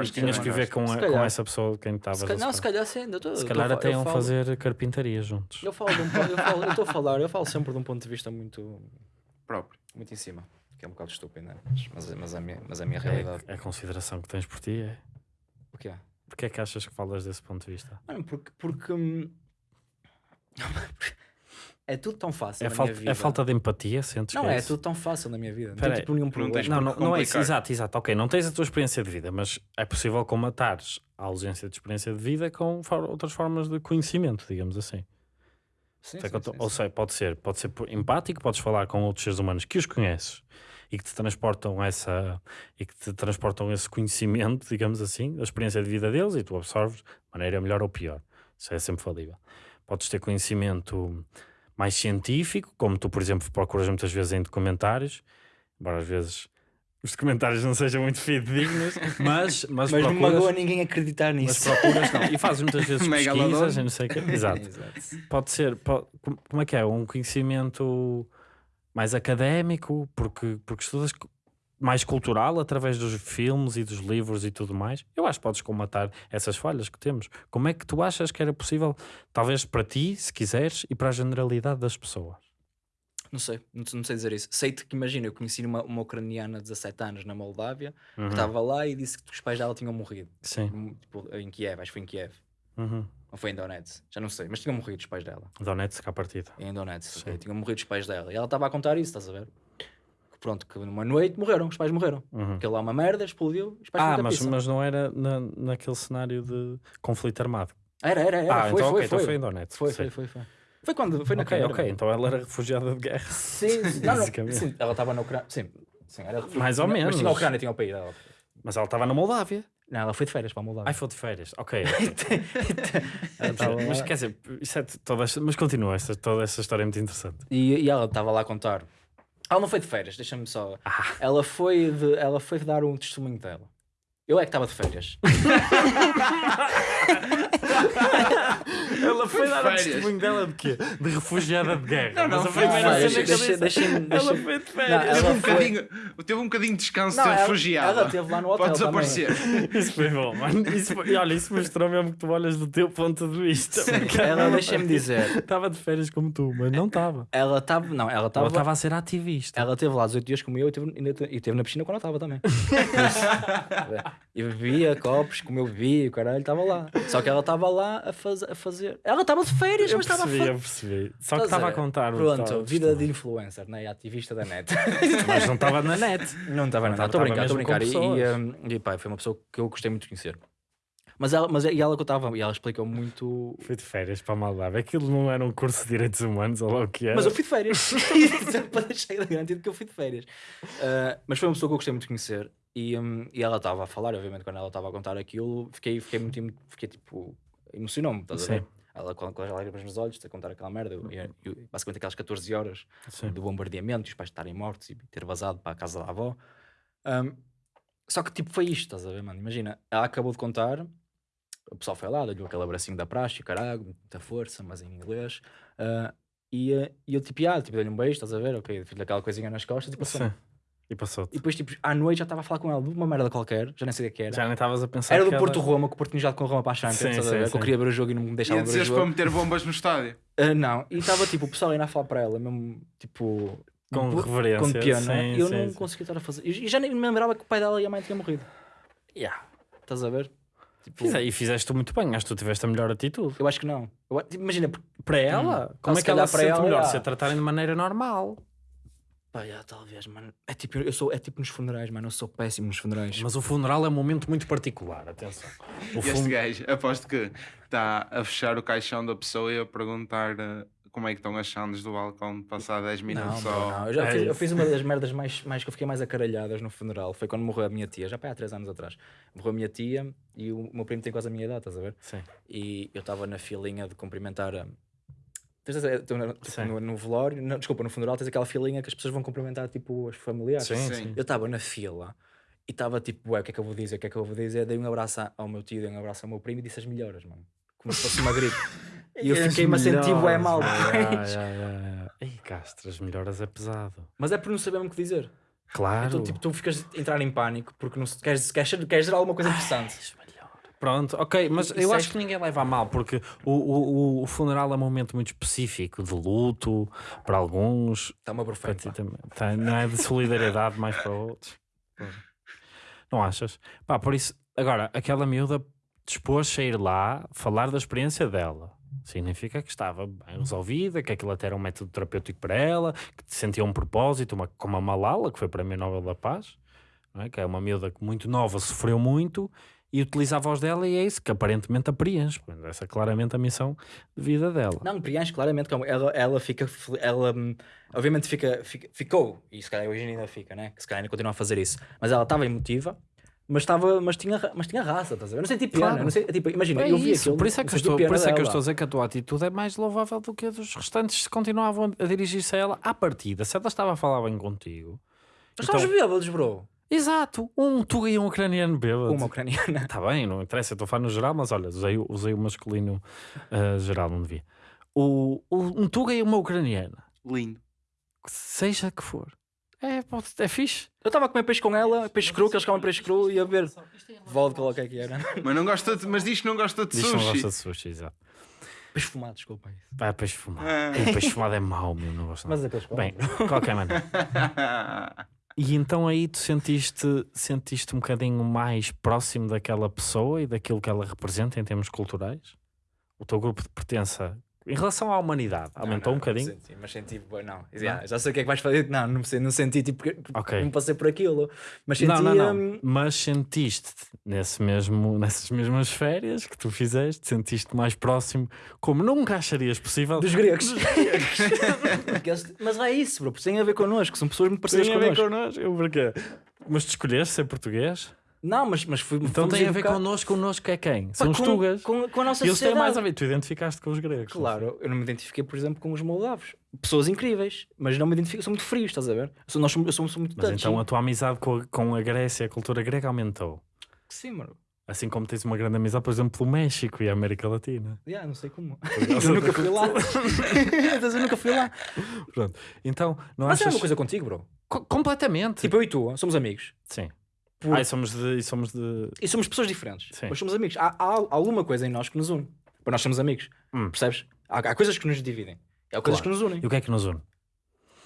e tinhas que viver com, a- com essa pessoa de quem estavas a não, se calhar sim. eu tô- Se calhar tô até iam falo- fazer carpintaria juntos. Eu falo de um ponto, eu falo, eu estou a falar, eu falo sempre de um ponto de vista muito, próprio. muito em cima, que é um bocado estúpido, né? mas, mas, mas, a minha, mas a minha realidade. É, a consideração que tens por ti é. O que é? Porquê é que achas que falas desse ponto de vista? Mano, porque, porque hum, é tudo tão fácil É na falta, minha vida. é falta de empatia, sentes Não, que é, é tudo tão fácil na minha vida. Não tem tipo nenhum problema. Não, por não, não é isso, exato, exato. Ok, não tens a tua experiência de vida, mas é possível comatares a ausência de experiência de vida com for- outras formas de conhecimento, digamos assim. Sim, sim, sim, ou sim. seja, pode ser, pode ser empático, podes falar com outros seres humanos que os conheces e que te transportam essa e que te transportam esse conhecimento, digamos assim, a experiência de vida deles e tu absorves de maneira melhor ou pior. Isso é sempre falível. Podes ter conhecimento mais científico, como tu, por exemplo, procuras muitas vezes em documentários, embora às vezes os documentários não sejam muito fidedignos, mas, mas, Mas não procuras, magoa ninguém acreditar mas nisso. procuras não. E fazes muitas vezes pesquisas e não sei o quê. Exato Exato. pode ser, po- como é que é? Um conhecimento mais académico, porque, porque estudas mais cultural através dos filmes e dos livros e tudo mais. Eu acho que podes comatar essas falhas que temos. Como é que tu achas que era possível, talvez para ti, se quiseres, e para a generalidade das pessoas? Não sei, não, não sei dizer isso. Sei-te que imagina, eu conheci uma, uma ucraniana de 17 anos na Moldávia Uhum. que estava lá e disse que os pais dela tinham morrido. Sim. Hum, Tipo, em Kiev, acho que foi em Kiev. Uhum. Ou foi em Donetsk, já não sei, mas tinham morrido os pais dela. Donetsk à partida. Em Donetsk, ok, Sim. tinham morrido os pais dela. E ela estava a contar isso, estás a ver? Pronto, que numa noite morreram, os pais morreram. Uhum. Aquilo lá é uma merda, explodiu, os pais Ah, mas, pizza. mas não era na, naquele cenário de conflito armado. Era, era, era. ah, foi, então, foi, ok, então foi. foi em Donetsk. Foi, sim. foi, foi, foi. Foi quando foi na Ok, ok, mano. então ela era refugiada de guerra. Sim, sim, não, não, sim, ela estava na Ucrânia.Sim, sim, era Mais ou tinha- Mas menos. tinha a Ucrânia, tinha o país dela. Mas ela estava na Moldávia. Não, ela foi de férias para a Moldávia. Ai, foi de férias. Ok. Ela estava lá- mas quer dizer, isso é toda esta- mas continua, esta, toda essa história é muito interessante. E, e ela estava lá a contar. Ela não foi de férias, deixa-me só. Ah. Ela, foi de, ela foi dar um testemunho dela. Eu é que estava de férias. Ela foi dar o testemunho dela de quê? De refugiada de guerra. Não, não, mas a foi férias. cena que eu Deixa- disse, deixa-me- ela foi de Não, férias. Teve ela um, foi- bocadinho, teve um bocadinho de descanso de Não, ela- refugiada. ela esteve lá no hotel Pode desaparecer. Isso foi bom, mano. Isso foi- e olha, isso mostrou mesmo que tu olhas do teu ponto de vista. Ela, deixa-me dizer, Estava de férias como tu, mas não estava. ela estava. Não, ela Ela estava. estava a ser ativista. Ela esteve lá 18 dias como eu e teve, e esteve na piscina quando eu estava também. E bebia copos, como eu bebia, o caralho estava lá. Só que ela estava lá a, faz, a fazer. Ela estava de férias, Eu mas estava percebi, eu percebi. Só que estava a contar. o Pronto, tal vida de influencer, né? Ativista da net. Mas não estava na net. Não estava nada. estava Estou a brincar, estou a brincar. E, e, e pá, foi uma pessoa que eu gostei muito de conhecer. Mas ela, mas, e ela contava, e ela explicou muito. Fui de férias para a Moldávia. Aquilo não era um curso de direitos humanos, ou lá o que era. Mas eu fui de férias. para deixar garantido que eu fui de férias. Uh, mas foi uma pessoa que eu gostei muito de conhecer. E, um, e ela estava a falar, obviamente, quando ela estava a contar aquilo, fiquei, fiquei muito. Fiquei tipo. Emocionou-me, estás a ver? Ela com, com as lágrimas nos olhos, a contar aquela merda. Eu, eu- eu- basicamente aquelas 14 horas Sim. do bombardeamento, e os pais estarem mortos e ter vazado para a casa da avó. Um, só que tipo foi isto, estás a ver, mano? Imagina, ela acabou de contar, o pessoal foi lá, deu-lhe aquele abracinho da praxe, caralho, muita força, mas em inglês. ah, e, ah, e eu tipo, ah, tipo, dei-lhe um beijo, estás a ver? Ok, fiz-lhe aquela coisinha nas costas e passou. Sim. E passou-te. E depois, tipo, à noite já estava a falar com ela de uma merda qualquer, já nem sei o que era. Já nem estavas a pensar Era do ela- Porto Roma, que o Porto tinha jogado com o Roma para a Champions, Sim, a sim, ver? Que sim. eu queria ver o jogo e não me deixava Ia ver o dizeres para jogo. meter bombas no estádio. Ah, não, e estava tipo, o pessoal ainda a falar para ela, mesmo tipo, Com reverência, com pena, sim, eu sim, não sim. conseguia estar a fazer. E já nem me lembrava que o pai dela e a mãe tinham morrido. Yeah. Estás a ver? Tipo, Fize- E fizeste muito bem, acho que tu tiveste a melhor atitude. eu acho que não. Eu, imagina, Para ela? Como se é que ela se para sente ela, melhor? Se a tratarem de maneira normal. Pá, já, talvez, mano. É tipo, eu sou, é tipo nos funerais, mano. Eu sou péssimo nos funerais. Mas o funeral é um momento muito particular, atenção. O Este fun- gajo, aposto que está a fechar o caixão da pessoa e a perguntar eh, como é que estão as chandes do balcão de passar 10 Não, minutos bro, só. não. Eu, já É fiz, eu fiz uma das merdas mais, mais que eu fiquei mais acaralhadas no funeral. Foi quando morreu a minha tia, já pá, há 3 anos atrás. Morreu a minha tia e o meu primo tem quase a minha idade, estás a ver? Sim. E eu estava na filinha de cumprimentar a. no, no velório, não, desculpa, no funeral tens aquela filinha que as pessoas vão cumprimentar tipo os familiares. Sim, Sim. sim. Eu estava na fila e estava tipo, ué, o que é que eu vou dizer? O que é que eu vou dizer? Dei um abraço ao meu tio, dei um abraço ao meu primo e disse as melhoras, mano. Como se fosse uma gripe. E eu fiquei-me a sentir bué mal. Ei, Castro, as melhoras é pesado. Mas é por não saber o que dizer. Claro. Então, tipo, tu ficas a entrar em pânico porque não, se- queres, queres, queres dizer alguma coisa interessante. Pronto, ok, mas eu é- acho que ninguém leva a mal, porque o, o, o funeral é um momento muito específico de luto para alguns, Está uma perfeita. também. Tá, não é de solidariedade mais para outros. Não achas? Pá, por isso, agora, aquela miúda dispôs-se a ir lá falar da experiência dela. Significa que estava bem resolvida, que aquilo até era um método terapêutico para ela, que sentia um propósito, uma, como a Malala, que foi para mim Nobel da Paz, é? que é uma miúda que muito nova, sofreu muito e utiliza a voz dela e é isso que aparentemente a preenche. Essa é claramente a missão de vida dela. Não, preenche claramente como ela, ela fica, ela hum, obviamente fica, fica- ficou, e se calhar hoje ainda fica, né? Que se calhar ainda continua a fazer isso, mas ela estava emotiva, mas, estava, mas, tinha, mas tinha raça, estás a ver? Não senti pena, Claro. não sei, tipo, imagina, É eu vi isso, aquilo, por isso é que, eu estou, por isso é que eu estou a dizer que a tua atitude é mais louvável do que a dos restantes que continuavam a dirigir-se a ela à partida. Se ela estava a falar bem contigo. Estávamos Então- bêbados, bro. Exato, um tuga e um ucraniano bêbado. Uma ucraniana. Está bem, não interessa, eu estou a falar no geral, mas olha, usei, o- usei o masculino ah, geral, não devia. O, o- um tuga e uma ucraniana, Lindo. seja que for, é, pode, é fixe. Eu estava a comer peixe com ela, peixe cru, que eles comem peixe cru, e a ver vodka, ou o que é que era. Mas, não gosta de, mas diz que não gosta de Diz que não sushi. gosta de sushi, exato. Peixe fumado, desculpa. isso. Vai, peixe fumado. Ah. O peixe fumado é mau, meu, não gosto nada. Mas é que eles Bem, qualquer maneira. E então aí tu sentiste, sentiste um bocadinho mais próximo daquela pessoa e daquilo que ela representa em termos culturais? O teu grupo de pertença em relação à humanidade aumentou Não, um não, bocadinho? Senti, mas senti, não. Já, já sei o que é que vais fazer. Não, não, não senti, tipo, porque Ok. não passei por aquilo. Mas senti. Não, não, não. hum, Mas sentiste nesse mesmo, nessas mesmas férias que tu fizeste, sentiste mais próximo, como nunca acharias possível. Dos gregos. Mas é isso, bro. Tem a ver connosco. São pessoas muito parecidas Tem a ver connosco. connosco. Eu porquê? Mas tu escolheste ser português? Não, mas, mas fui. Então tem a ver educar- connosco. Connosco é quem? Pá, São os com, tugas. Com, com a nossa Eles têm sociedade. mais a ver. Tu identificaste com os gregos. Claro, eu não me identifiquei, por exemplo, com os moldavos. Pessoas incríveis, mas não me identifico, são muito frios, estás a ver? Eu sou, nós somos, eu sou, sou muito Mas touchy. então a tua amizade com a, com a Grécia, a cultura grega aumentou. Sim, mano. Assim como tens uma grande amizade, por exemplo, pelo México e a América Latina. Yeah, não sei como. Eu nunca fui lá. Eu nunca fui lá. Pronto. Então, não Mas é achas... uma coisa contigo, bro. Co- completamente. Tipo, eu e tu somos amigos. Sim. Por- Ah, e somos de... e somos de... E somos pessoas diferentes. Sim. Mas somos amigos. Há, há alguma coisa em nós que nos une. Para nós sermos amigos. Hum. Percebes? Há, há coisas que nos dividem. Há coisas Claro. que nos unem. E o que é que nos une?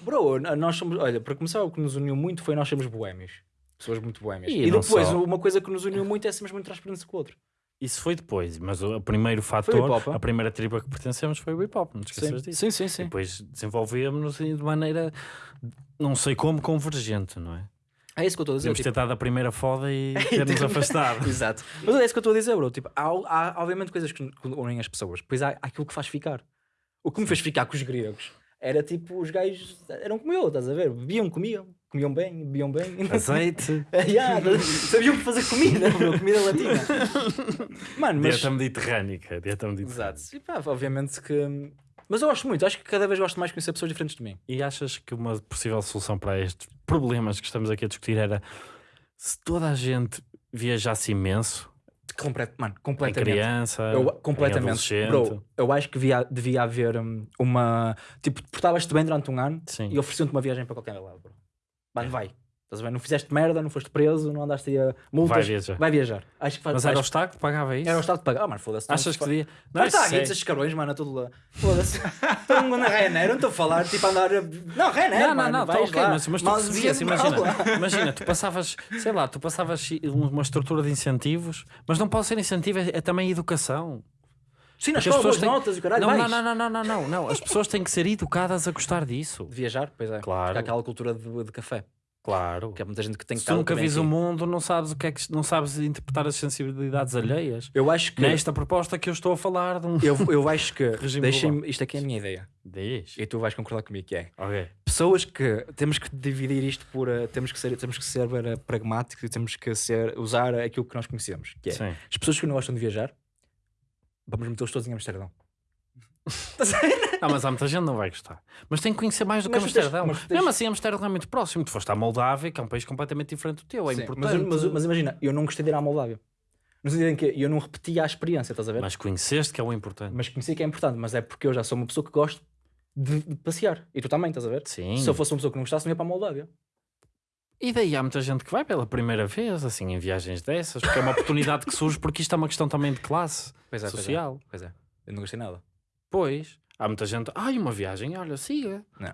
Bro, nós somos. Olha, para começar, o que nos uniu muito foi nós sermos boémios. Pessoas muito boémias. E E, depois, só. uma coisa que nos uniu muito é sermos muito transparentes com o outro. Isso foi depois, mas o primeiro fator, a primeira tribo a que pertencemos foi o hip hop, não te esqueças disso. sim, sim, sim. Depois desenvolvemos de maneira, não sei como, convergente, não é? É isso que eu estou a dizer. Ter tipo- dado a primeira foda e ter-nos afastado. Exato. Mas é isso que eu estou a dizer, bro. Tipo, há, há obviamente coisas que unem as pessoas. Depois há, há aquilo que faz ficar. O que me fez ficar com os gregos era tipo, os gajos eram como eu, estás a ver? Bebiam, comiam, comiam bem, bebiam bem. Azeite, yeah, sabiam fazer comida, bro, comida latina. Mano, mas. dieta mediterrânica, dieta mediterrânica. Exato. E pá, obviamente que. Mas eu gosto muito, acho que cada vez gosto mais de conhecer pessoas diferentes de mim. E achas que uma possível solução para estes problemas que estamos aqui a discutir era se toda a gente viajasse imenso, Complet... Mano, em completamente. criança, Eu, em completamente. adolescente, Bro, eu acho que devia, devia haver hum, uma. Tipo, portavas-te bem durante um ano Sim. e ofereciam-te uma viagem para qualquer lado, bro. Mano, vai. Estás ver? Não fizeste merda, não foste preso, não andaste aí a multas. Vai viajar. Vai viajar. Acho que faz, Mas era o faz- Estado que pagava isso? era o Estado que paga. Ah, mano, foda-se. Achas que não, devia? Não, Não, está é- esses carões, mano, a todo lá. Foda-se. Estão na Ryanair, não estou a falar, tipo, a andar. Não, Ryanair, Não, não, mano, não, tá ok, lá. mas, mas tu recebias, devia- imagina, imagina, tu passavas, sei lá, tu passavas uma estrutura de incentivos, mas não pode ser incentivo, é, é também educação. Sim, na Porque as escola, boas pessoas têm- notas e caralho, não, não, não, não, não, não, não, não, as pessoas têm que ser educadas a gostar disso. De viajar, pois é. Claro. Porque há aquela cultura de, de café. Claro. Que há muita gente que tem que Se tu nunca vis o mundo, não sabes o que é que não sabes interpretar as sensibilidades alheias. Eu acho que. Nesta proposta que eu estou a falar de um. Eu, eu acho que. Deixem-me. Isto aqui é a minha ideia. Diz. E tu vais concordar comigo que é. Ok. Pessoas que. Temos que dividir isto por. eh, temos que ser, temos que ser eh, pragmáticos e temos que ser, usar aquilo que nós conhecemos. Que é. Sim. As pessoas que não gostam de viajar, vamos metê-los todos em Amsterdão. Ah, mas há muita gente que não vai gostar. Mas tem que conhecer mais do que Mas Amsterdão. mas tens- Mesmo assim, Amsterdão é muito próximo. Tu foste à Moldávia, que é um país completamente diferente do teu. É Sim, importante. Mas, mas, mas imagina, eu não gostei de ir à Moldávia. No sentido em que eu não repetia a experiência, estás a ver? Mas, Mas conheceste que é o importante. conheci que é importante, mas é porque eu já sou uma pessoa que gosto de, de passear. E tu também, estás a ver? Sim. Se eu fosse uma pessoa que não gostasse, não ia para a Moldávia. E daí há muita gente que vai pela primeira vez, assim, em viagens dessas, porque é uma oportunidade que surge, porque isto é uma questão também de classe Pois é, social. Pois é. Eu não gostei nada. Pois, há muita gente, ai, uma viagem, olha, siga. Não.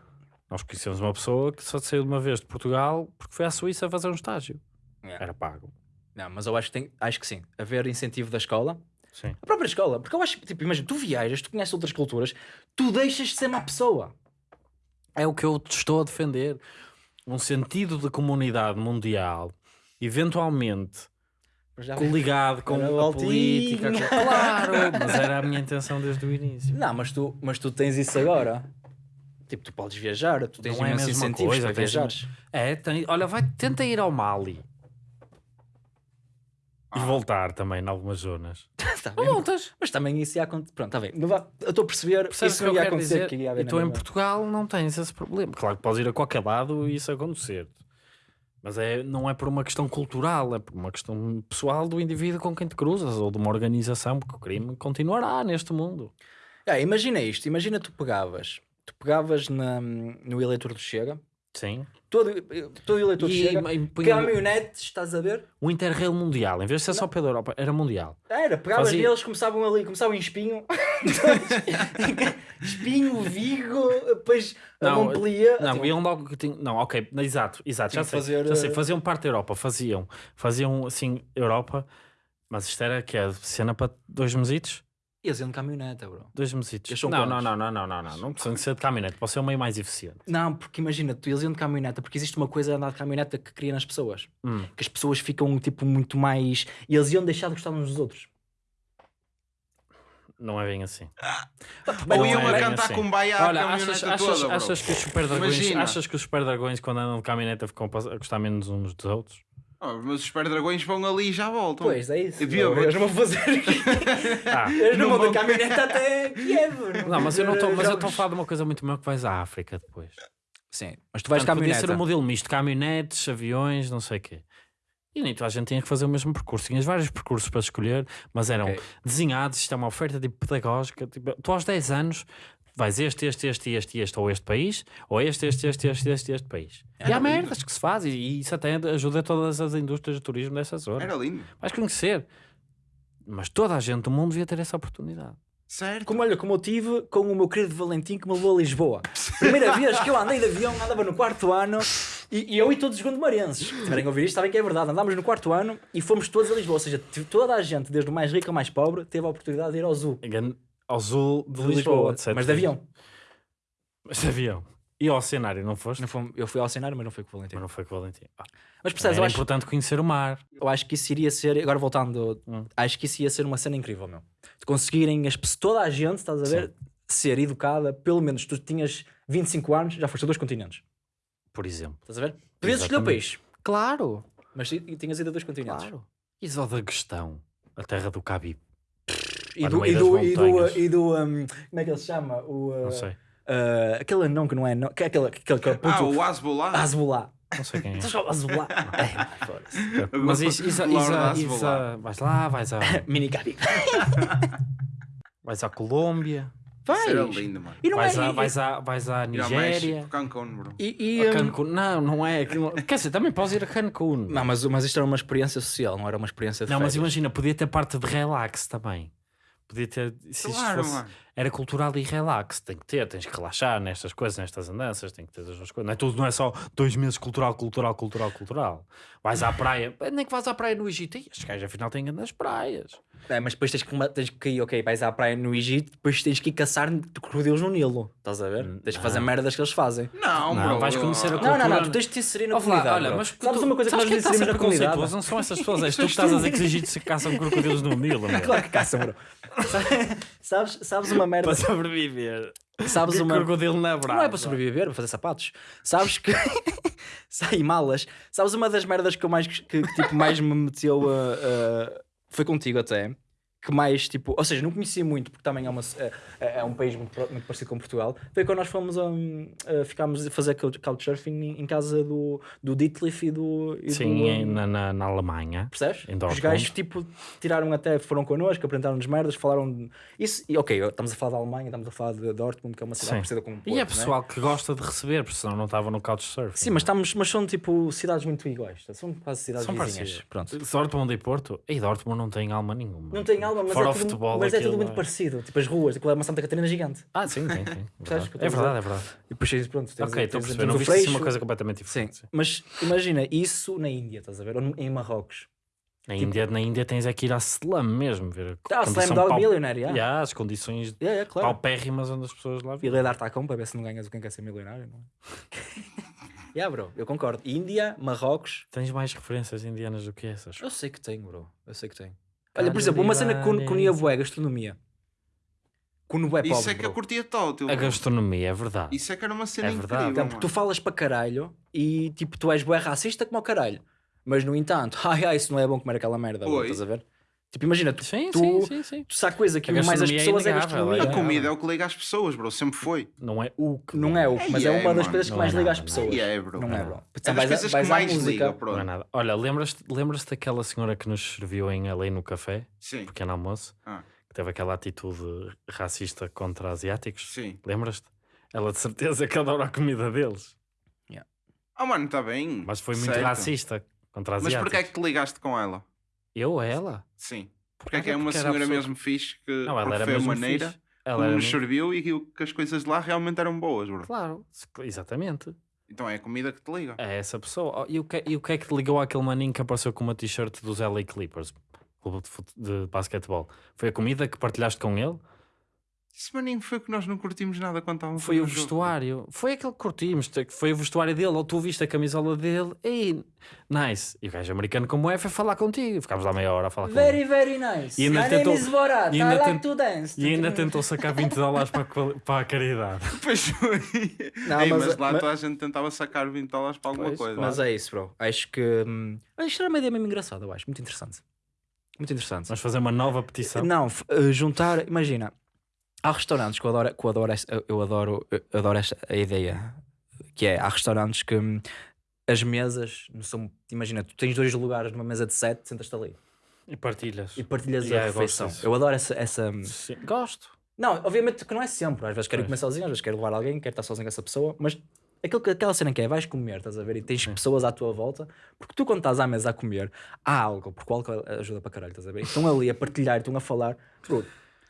Nós conhecemos uma pessoa que só saiu de uma vez de Portugal porque foi à Suíça fazer um estágio. É. Era pago. Não, mas eu acho que, tem, acho que sim. Haver incentivo da escola. Sim. A própria escola. Porque eu acho que, tipo, imagina, tu viajas, tu conheces outras culturas, tu deixas de ser uma pessoa. É o que eu te estou a defender. Um sentido de comunidade mundial, eventualmente já- coligado com a altinho. política. Claro, mas era a minha intenção desde o início. Não, mas tu, mas tu tens isso agora. Tipo, tu podes viajar, tu tens Não é a mesma coisa, para viajares. É, tem, olha, vai, tenta ir ao Mali. E Ah. voltar também em algumas zonas. Tá bem, voltas. mas também isso ia acontecer. Pronto, está bem. Eu estou a perceber. Percebes isso que ia acontecer. dizer? Que ia E tu em. Portugal não tens esse problema. Claro que podes ir a qualquer lado e isso acontecer. Mas é, não é por uma questão cultural, é por uma questão pessoal do indivíduo com quem te cruzas ou de uma organização, porque o crime continuará neste mundo. Ah, imagina isto. Imagina tu pegavas. Tu pegavas na, no eleitor do Chega. Sim. Todo, todo eleitor E, Chega. e punha Caminhonetes, estás a ver? o Interrail Mundial, em vez de ser só pela Europa, era mundial. Era, pegavas Fazia- neles, começavam ali, começavam em espinho. espinho, Vigo, depois Não, Montpellier. Não, Tipo, iam logo Não, ok, exato, exato, já sei, fazer, já sei. eh, Faziam parte da Europa, faziam, faziam assim, Europa, mas isto era que é cena para dois mesitos? Ias indo de caminhoneta, bro. Dois mesitos. Não, não, não, não, não, não, não, não precisa de ser de caminhonete, pode ser o meio mais eficiente. Não, porque imagina, tu ias indo de caminhoneta, porque existe uma coisa de andar de caminhoneta que cria nas pessoas. Hum. Que as pessoas ficam, tipo, muito mais... E eles iam deixar de gostar uns dos outros. Não é bem assim. Mas Ou não iam é a cantar assim. com baia Olha, achas, achas, toda, achas que os super dragões, achas que os super dragões quando andam de caminhoneta ficam a gostar menos uns dos outros? Ah, mas os super dragões vão ali e já voltam. Pois, é isso. Eu vi a- Eles não vão fazer... Ah, Eles não Não vão de vão- caminhoneta até Kiev. não, mas eu não estou, mas eu estou a falar de uma coisa muito maior que vais à África depois. Sim, mas tu vais Portanto, podia caminhoneta. ser um modelo misto, caminhonetes, aviões, não sei o quê. E nem toda a gente tinha que fazer o mesmo percurso. Tinhas vários percursos para escolher, mas eram Ok. desenhados. Isto é uma oferta tipo, pedagógica. Tipo, tu aos 10 anos vais este, este, este, este, este, ou este país, ou este, este, este, este, este, este país. e há lindo. merdas que se faz, e, isso até ajuda todas as indústrias de turismo dessa zona. Era lindo. Vais conhecer. Mas toda a gente do mundo devia ter essa oportunidade. Certo. Como, olha, como eu tive com o meu querido Valentim que me levou a Lisboa. Primeira vez que eu andei de avião, andava no quarto ano e, e eu e todos os gondomarenses. Se tiverem a ouvir isto, sabem que é verdade. Andámos no quarto ano e fomos todos a Lisboa. Ou seja, toda a gente, desde o mais rico ao mais pobre, teve a oportunidade de ir ao zoo Engano- Ao sul de, de Lisboa, etc. Mas de avião. Mas de avião. E ao cenário, não foste? Não foi- eu fui ao cenário, mas não foi com o Valentim. Mas não foi com o Valentim. Ah, Mas percebes, acho, importante conhecer o mar. eu acho que isso iria ser. Agora voltando, Hum. acho que isso ia ser uma cena incrível, meu. De conseguirem as, pessoas- toda a gente, estás a ver, ser educada, pelo menos tu tinhas 25 anos, já foste a dois continentes. por exemplo. Estás a ver? Podias escolher o país, Claro, mas tinhas ido a dois continentes. claro. E só da questão, a terra do Cabib, E do, e do, e do, e do, um, como é que ele se chama? O, uh, não sei, uh, aquele anão que não é, não, que é aquele, aquele, aquele Ah, puto, o Asbolá. Azbolá. não sei quem é. Estás a Azbolá? É, foda-se. Mas isso, isso, isso, isso, vais lá, vais, a, Mini Gabi. vais à Colômbia, Vais. Isso era lindo, mano. E não Vais, é. à, e- vais, à, vais à Nigéria. Cancún, bro. E, e, a hum, Cancún. Não, não é. aquilo- Quer dizer, também podes ir a Cancún. Não, mas, mas isto era uma experiência social, não era uma experiência de Não, mas férias. imagina, podia ter parte de relax também. Podia ter. Se isto Claro, fosse- mano. era cultural e relax. Tem que ter, tens que relaxar nestas coisas, nestas andanças, tem que ter as duas coisas. Não é tudo, não é só dois meses cultural, cultural, cultural, cultural. Vais à praia, nem que vais à praia no Egito. Ih, Estes gajos afinal têm nas praias. É, mas depois tens que, tens que ir, ok, vais à praia no Egito, depois tens que ir caçar crocodilos no Nilo. Estás a ver? Tens que fazer não. merdas que eles fazem. Não, Não, bro. vais conhecer a Não, não, não, cultura- tu tens de te inserir na lá, comunidade. olha, bro. mas sabes tu- uma coisa que sabes nós está a inserimos ser na comunidade? Não são essas pessoas, és tu que estás a dizer que os egípcios caçam crocodilos no Nilo. meu. Claro que caçam, bro. sabes, sabes uma merda. Para sobreviver. Sabes uma. crocodilo na brasa. Não é para sobreviver, para fazer sapatos. Sabes que. Sai malas. Sabes uma das merdas que eu mais, que, que, tipo, mais me meteu a. a- Foi contigo até. Que mais, tipo. Ou seja, não conhecia muito, porque também é, uma, é, é um país muito, muito parecido com Portugal. Foi quando nós fomos a. a ficámos a fazer couch- couchsurfing em, em casa do, do Ditlif e do. E Sim, do, na, na, na Alemanha. Percebes? Em Os gajos, tipo, tiraram até, foram connosco, apresentaram-nos merdas, falaram. de- Isso, e ok, estamos a falar da Alemanha, estamos a falar de Dortmund, que é uma cidade Sim. parecida com um E é Porto, não pessoal que gosta de receber, porque senão não estava no Couchsurfing. Sim, mas, estamos, mas são tipo cidades muito iguais. São quase cidades São vizinhas. parecidas. Pronto. Dortmund e Porto? E Dortmund não tem alma nenhuma. Não tem alma, mas, Fora é tudo, futebol, mas é tudo muito é- parecido. Tipo as ruas, aquilo é uma Santa Catarina gigante. Ah, sim, o que eu É a verdade, é verdade. E depois tens, pronto, tens, Ok, estou a perceber. Não viste assim uma coisa completamente Sim, diferente. sim. mas imagina isso na Índia, estás a ver? Ou em Marrocos. Na, Índia, na Índia tens é que ir à slum mesmo, ver a Ah, condição Slam Dog pau- Millionaire, yeah. Yeah, as condições Yeah, yeah, claro. paupérrimas onde as pessoas lá E vivem. ler dar tacão para ver se não ganhas o quem quer ser milionário, não é? yeah, bro, eu concordo. Índia, Marrocos. Tens mais referências indianas do que essas. Eu sei que tenho, bro. Eu sei que tenho. Olha, por exemplo, uma cena que unia bué, gastronomia. Isso é que eu bro. curtia todo. A gastronomia, é verdade. Isso é que era uma cena É verdade. incrível. Então, porque tu falas para caralho e tipo, tu és bué racista como o caralho. Mas no entanto, ai ai, isso não é bom comer aquela merda, Oi. estás a ver? Tipo, imagina, tu, Sim, tu, sim, sim, sim. tu sabe coisa que A une mais as é pessoas é a gastronomia. é. A comida é o que liga as pessoas, bro. Sempre foi. Não é o que. Não é o, mas é, É, uma das coisas que mais é liga às não é. pessoas. É, bro. Não é, bro. É das coisas que mais liga, Não é pronto. nada. Olha, lembras-te lembras daquela senhora que nos serviu em ali no café, Sim, pequeno almoço, Ah. que teve aquela atitude racista contra asiáticos? sim. Lembras-te? Ela de certeza que adora a comida deles, Ah, mano, está bem. mas foi muito certo. racista contra Mas asiáticos. porquê é que te ligaste com ela? Eu ou ela? Sim. Porque é que é uma senhora mesmo fixe que Não, ela era foi a mesmo maneira fixe. Ela nos mesmo- serviu e que, as coisas lá realmente eram boas, bro. Claro, exatamente. Então é a comida que te liga. É essa pessoa. E o que, e o que é que te ligou àquele maninho que apareceu com uma t-shirt dos LA Clippers, clube de, de basquetebol? Foi a comida que partilhaste com ele? Esse maninho foi que nós não curtimos nada quando estávamos Foi o jogo. vestuário. Foi aquele que curtimos. Foi o vestuário dele. Ou tu viste a camisola dele. Ei, nice. E o gajo americano como é foi falar contigo. Ficámos lá meia hora a falar com Very, ele. very nice. E ainda My tentou- name is Borat. e I ainda like tent- to dance. E ainda tentou sacar 20 dólares para, para a caridade. Pois foi. Não, Ei, mas- mas, lá mas- toda a gente tentava sacar 20 dólares para alguma Pois, coisa. Mas é isso, bro. Acho que. Hum, isto era uma ideia mesmo engraçada, eu acho. Muito interessante. Muito interessante. Vamos fazer uma nova petição. Não, eh, juntar. Imagina, há restaurantes que eu adoro, que eu adoro, esta, eu adoro, eu adoro esta a ideia. Que é, há restaurantes que hum, as mesas não são. Imagina, tu tens dois lugares numa mesa de sete, sentas-te ali E partilhas. e partilhas Yeah, a gosto refeição. Eu adoro essa. essa Sim, Gosto. Não, obviamente que não é sempre. Às vezes quero Pois. comer sozinho, às vezes quero levar alguém, quero estar sozinho com essa pessoa, mas aquilo, que- aquela cena que é, vais comer, estás a ver, e tens pessoas à tua volta, porque tu quando estás à mesa a comer, há álcool, porque o álcool ajuda para caralho, estás a ver? Estão ali a partilhar, estão a falar,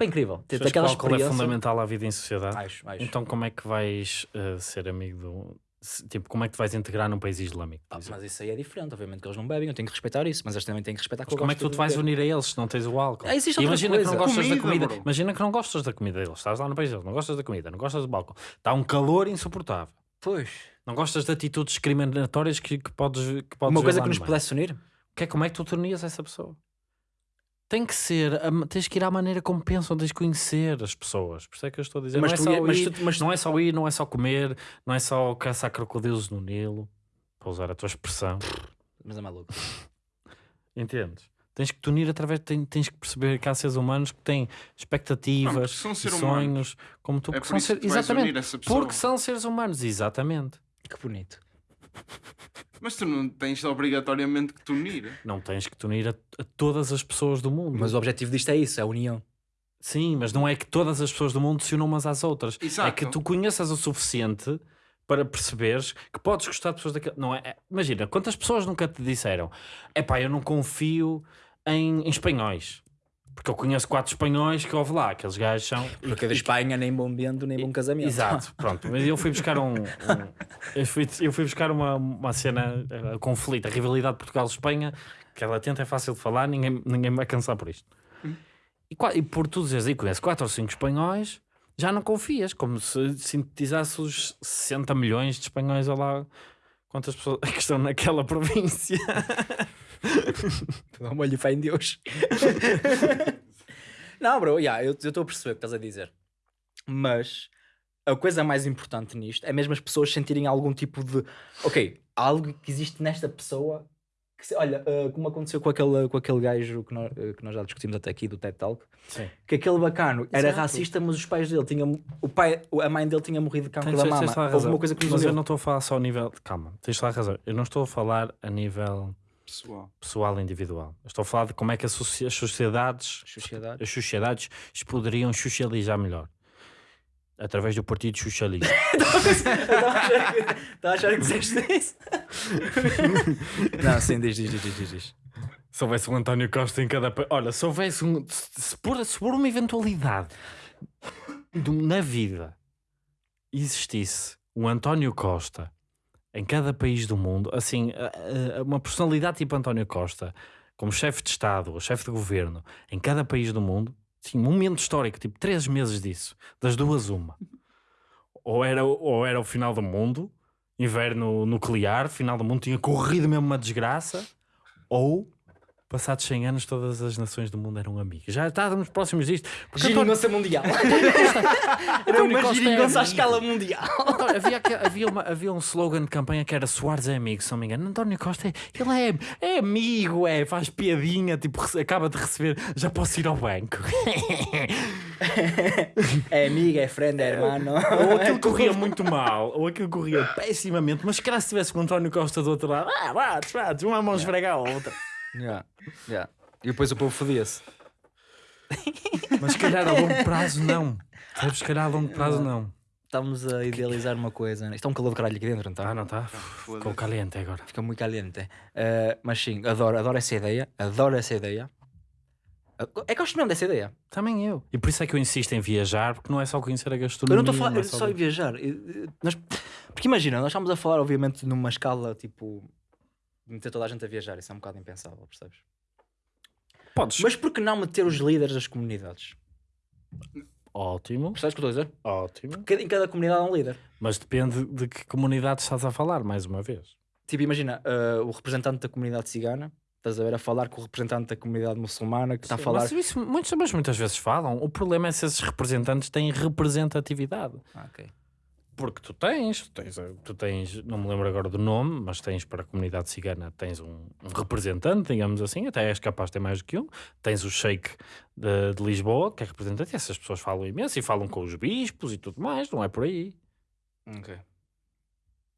é incrível. Ter Achas que aquela o álcool é fundamental à vida em sociedade? Acho, acho. Então como é que vais eh, ser amigo do... se- Tipo, como é que te vais integrar num país islâmico? Ah, mas isso aí é diferente, obviamente que eles não bebem, eu tenho que respeitar isso, mas eles também têm que respeitar que Mas como é que tu te vais unir a eles se não tens o álcool? Ah, existe Imagina que não coisa. gostas da Comida, comida. bro. Imagina que não gostas da comida deles. Estás lá no país deles, não gostas da comida, não gostas do álcool. Está um calor insuportável. Pois. Não gostas de atitudes discriminatórias que, que podes, que podes Uma ver coisa lá que nos pudesse unir? Que é como é que tu tornias essa pessoa? Tem que ser, a- tens que ir à maneira como pensam, tens que conhecer as pessoas. Por isso é que eu estou a dizer. Mas não, é só ia- mas ir, tu- mas tu- não é só ir, não é só comer, não é só caçar crocodilos no Nilo, para usar a tua expressão. Mas é maluco. Entendes? Tens que te unir através, tens, tens que perceber que há seres humanos que têm Não, expectativas, porque são e seres sonhos, como tu, É que por são isso ser- que tu vais exatamente, unir essa pessoa. porque são seres humanos, exatamente. Que bonito. Mas tu não tens obrigatoriamente que te unir. Não tens que te unir a, a todas as pessoas do mundo. Mas o objetivo disto é isso, é a união. Sim, mas não é que todas as pessoas do mundo se unam umas às outras. É Exato. que tu conheças o suficiente para perceberes que podes gostar de pessoas daquele. Não é? é- Imagina, quantas pessoas nunca te disseram: é pá, eu não confio em, em espanhóis. Porque eu conheço quatro espanhóis que houve lá, aqueles gajos são. Porque da Espanha nem bom vento, nem bom casamento. Exato, pronto. Mas eu fui buscar um. um- eu, fui, eu fui buscar uma, uma cena, uh, conflito, a rivalidade Portugal-Espanha, que ela tenta é fácil de falar, ninguém, ninguém me vai cansar por isto. E, qua- e por tu dizeres aí, conhece 4 ou 5 espanhóis, já não confias, como se sintetizasse os 60 milhões de espanhóis lá. Quantas pessoas é que estão naquela província? Dá uma olho fé em Deus. não, bro, yeah, eu estou a perceber o que estás a dizer. Mas a coisa mais importante nisto é mesmo as pessoas sentirem algum tipo de. Ok, há algo que existe nesta pessoa. Que se- olha, uh, como aconteceu com aquele, com aquele gajo que nós, uh, que nós já discutimos até aqui do TED Talk, Sim. que aquele bacano era Exato. racista, mas os pais dele tinham. O pai, a mãe dele tinha morrido de cancro da mama. Houve uma coisa que nos Mas eu não estou a falar só a nível. Calma, tens a razão. Eu não estou a falar a nível Pessoal. pessoal e individual. Eu estou a falar de como é que as sociedades Sociedade. as sociedades se poderiam socializar melhor. Através do Partido Socialista. Estava a achar que disseste isso? não, sim, diz, diz, diz, diz, diz. se houvesse um António Costa em cada país. Olha, se houvesse um. Se, por, se por uma eventualidade de- na vida existisse um António Costa em cada país do mundo, assim, uma personalidade tipo António Costa, como chefe de Estado ou chefe de governo, em cada país do mundo, sim, um momento histórico, tipo três meses disso, das duas, uma. Ou era, ou era o final do mundo, inverno nuclear, final do mundo, tinha corrido mesmo uma desgraça, ou passados 100 anos todas as nações do mundo eram amigas. Já estávamos próximos disto. Porque António- Geringonça mundial. Era uma Costa é à escala mundial. António, havia, aque- havia, uma- havia um slogan de campanha que era Soares é amigo, se não me engano. António Costa, é- ele é, é amigo, é, faz piadinha, tipo, acaba de receber, já posso ir ao banco. É amigo, é friend, é hermano. ou aquilo corria muito mal, ou aquilo corria pessimamente, mas se calhar se tivesse com o António Costa do outro lado, ah, bate, bate, uma mão esfregar a outra. Yeah, yeah. E depois o povo fodia-se. Mas se calhar a longo prazo não. Sabes, se calhar a longo prazo não. Estamos a idealizar uma coisa. né? Isto é um calor de caralho aqui dentro, não Ah, está? não está? Ficou caliente agora. Fica muito caliente. Uh, mas sim, adoro, adoro essa ideia. Adoro essa ideia. Uh, É que eu gosto mesmo dessa ideia. Também eu. E por isso é que eu insisto em viajar, porque não é só conhecer a Eu gastronomia. não estou a falar não é eu só em viajar. Eu- eu- nós- porque imagina, nós estamos a falar, obviamente, numa escala tipo. Meter toda a gente a viajar. Isso é um bocado impensável, percebes? Podes. Mas por que não meter os líderes das comunidades? Ótimo, Percebes o que eu estou a dizer? ótimo. Cada- Em cada comunidade há um líder. Mas depende de que comunidade estás a falar, mais uma vez. Tipo, imagina, uh, o representante da comunidade cigana, estás a ver, a falar com o representante da comunidade muçulmana que está a falar. Mas isso muitos, mas muitas vezes falam. O problema é se esses representantes têm representatividade. Ah, ok. Porque tu tens, tu tens, tu tens, não me lembro agora do nome, mas tens para a comunidade cigana, tens um, um representante, digamos assim, até és capaz de ter mais do que um. Tens o Sheik de, de Lisboa, que é representante, e essas pessoas falam imenso e falam com os bispos e tudo mais, não é por aí. Ok.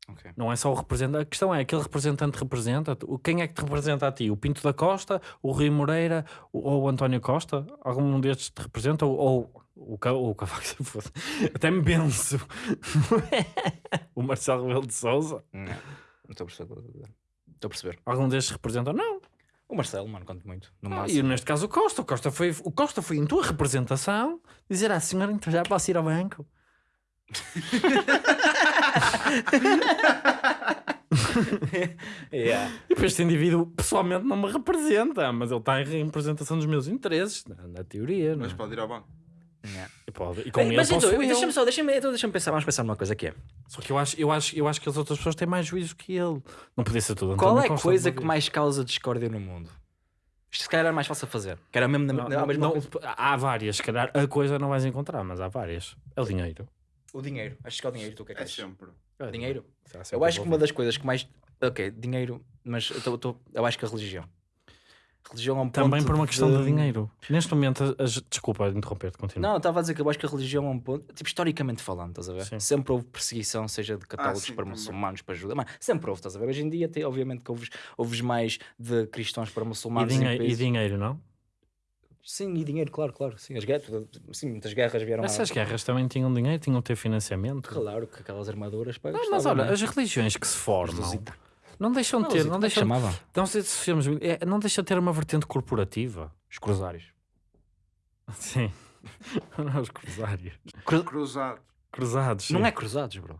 Ok. Não é só o representante. A questão é: aquele representante representa. o- Quem é que te representa a ti? O Pinto da Costa, o Rui Moreira ou o António Costa? Algum destes te representa? Ou, ou o, Ca- o Cavaco se fosse. Até me benço. o Marcelo Rebelo de Souza. Não, não estou a perceber. Estou a perceber. Algum destes representa? Não. O Marcelo, mano, conto muito. No Ah, máximo. e neste caso o Costa. O Costa, foi, o Costa foi em tua representação dizer à senhora: então já posso ir ao banco. Yeah. E depois este indivíduo pessoalmente não me representa, mas ele está em representação dos meus interesses, na, na teoria. Não Mas é? pode ir ao banco. Yeah. E, pode, e com Bem, ele mas então, eu. deixa-me só, deixa-me então deixa pensar, vamos pensar numa coisa que é. Só que eu acho, eu, acho, eu acho que as outras pessoas têm mais juízo que ele. Não podia ser tudo. Qual António é a coisa que mais causa discórdia no mundo? Isto se calhar era mais fácil a fazer. Que era mesmo na, Não, na- mesma não, coisa. há várias, se calhar a coisa não vais encontrar, mas há várias. É o dinheiro. O dinheiro. Acho que é o dinheiro. Tu o que é que É achas? sempre. É Dinheiro? Será sempre Eu acho que uma das coisas que mais. Ok, dinheiro, mas eu, tô- tô- eu acho que a religião. Religião é um Também ponto por uma questão de dinheiro. Neste momento, as... desculpa interromper-te, continua. Não, eu estava a dizer que eu acho que a religião é um ponto. Tipo, historicamente falando, estás a ver? Sim. Sempre houve perseguição, seja de católicos sim, para muçulmanos, para judeus. Mas sempre houve, estás a ver? Hoje em dia, tem, obviamente, que ouves, ouves mais de cristãos para e, muçulmanos. em dinhe- e dinheiro, não? Sim, e dinheiro, claro, claro. Sim, as guerras, sim, muitas guerras vieram Essas a... guerras também tinham dinheiro, tinham de ter financiamento. Claro que aquelas armaduras para Não, mas olha, as religiões que se formam não deixam de ter, não deixam, chamava? não, sei se chamamos- é, não deixa de ter uma vertente corporativa. Os cruzários. Sim. Não, os cruzários. Cruzados. Cruzados. Não sim. é cruzados, bro.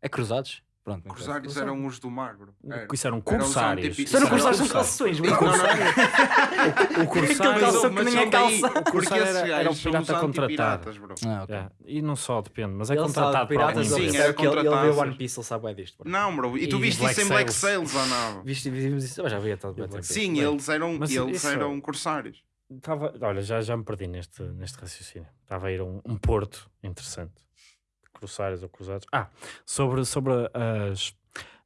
É cruzados? Pronto. interessa. Cruzários eram os do mar, bro. Era. Isso eram um corsários. tipo- Isso eram cruzados, são corsários. calções, O corsário que nem é calça. Porque Corsário era- era um pirata contratado. Ah, ok. É, E não só, depende, mas é Ele contratado para piratas, Sim, ele que ele, ele vê. One Piece, ele sabe é disto. bro. Não, bro. E tu E viste Black isso em Black Sails. Sails ou não? Viste, vimos isso? Eu já vi a tal Black Sim, eles eram, corsários. Tava, olha, já, me perdi neste, neste raciocínio. Estava a ir a um porto interessante. Corsários ou cruzados. Ah, sobre, sobre as,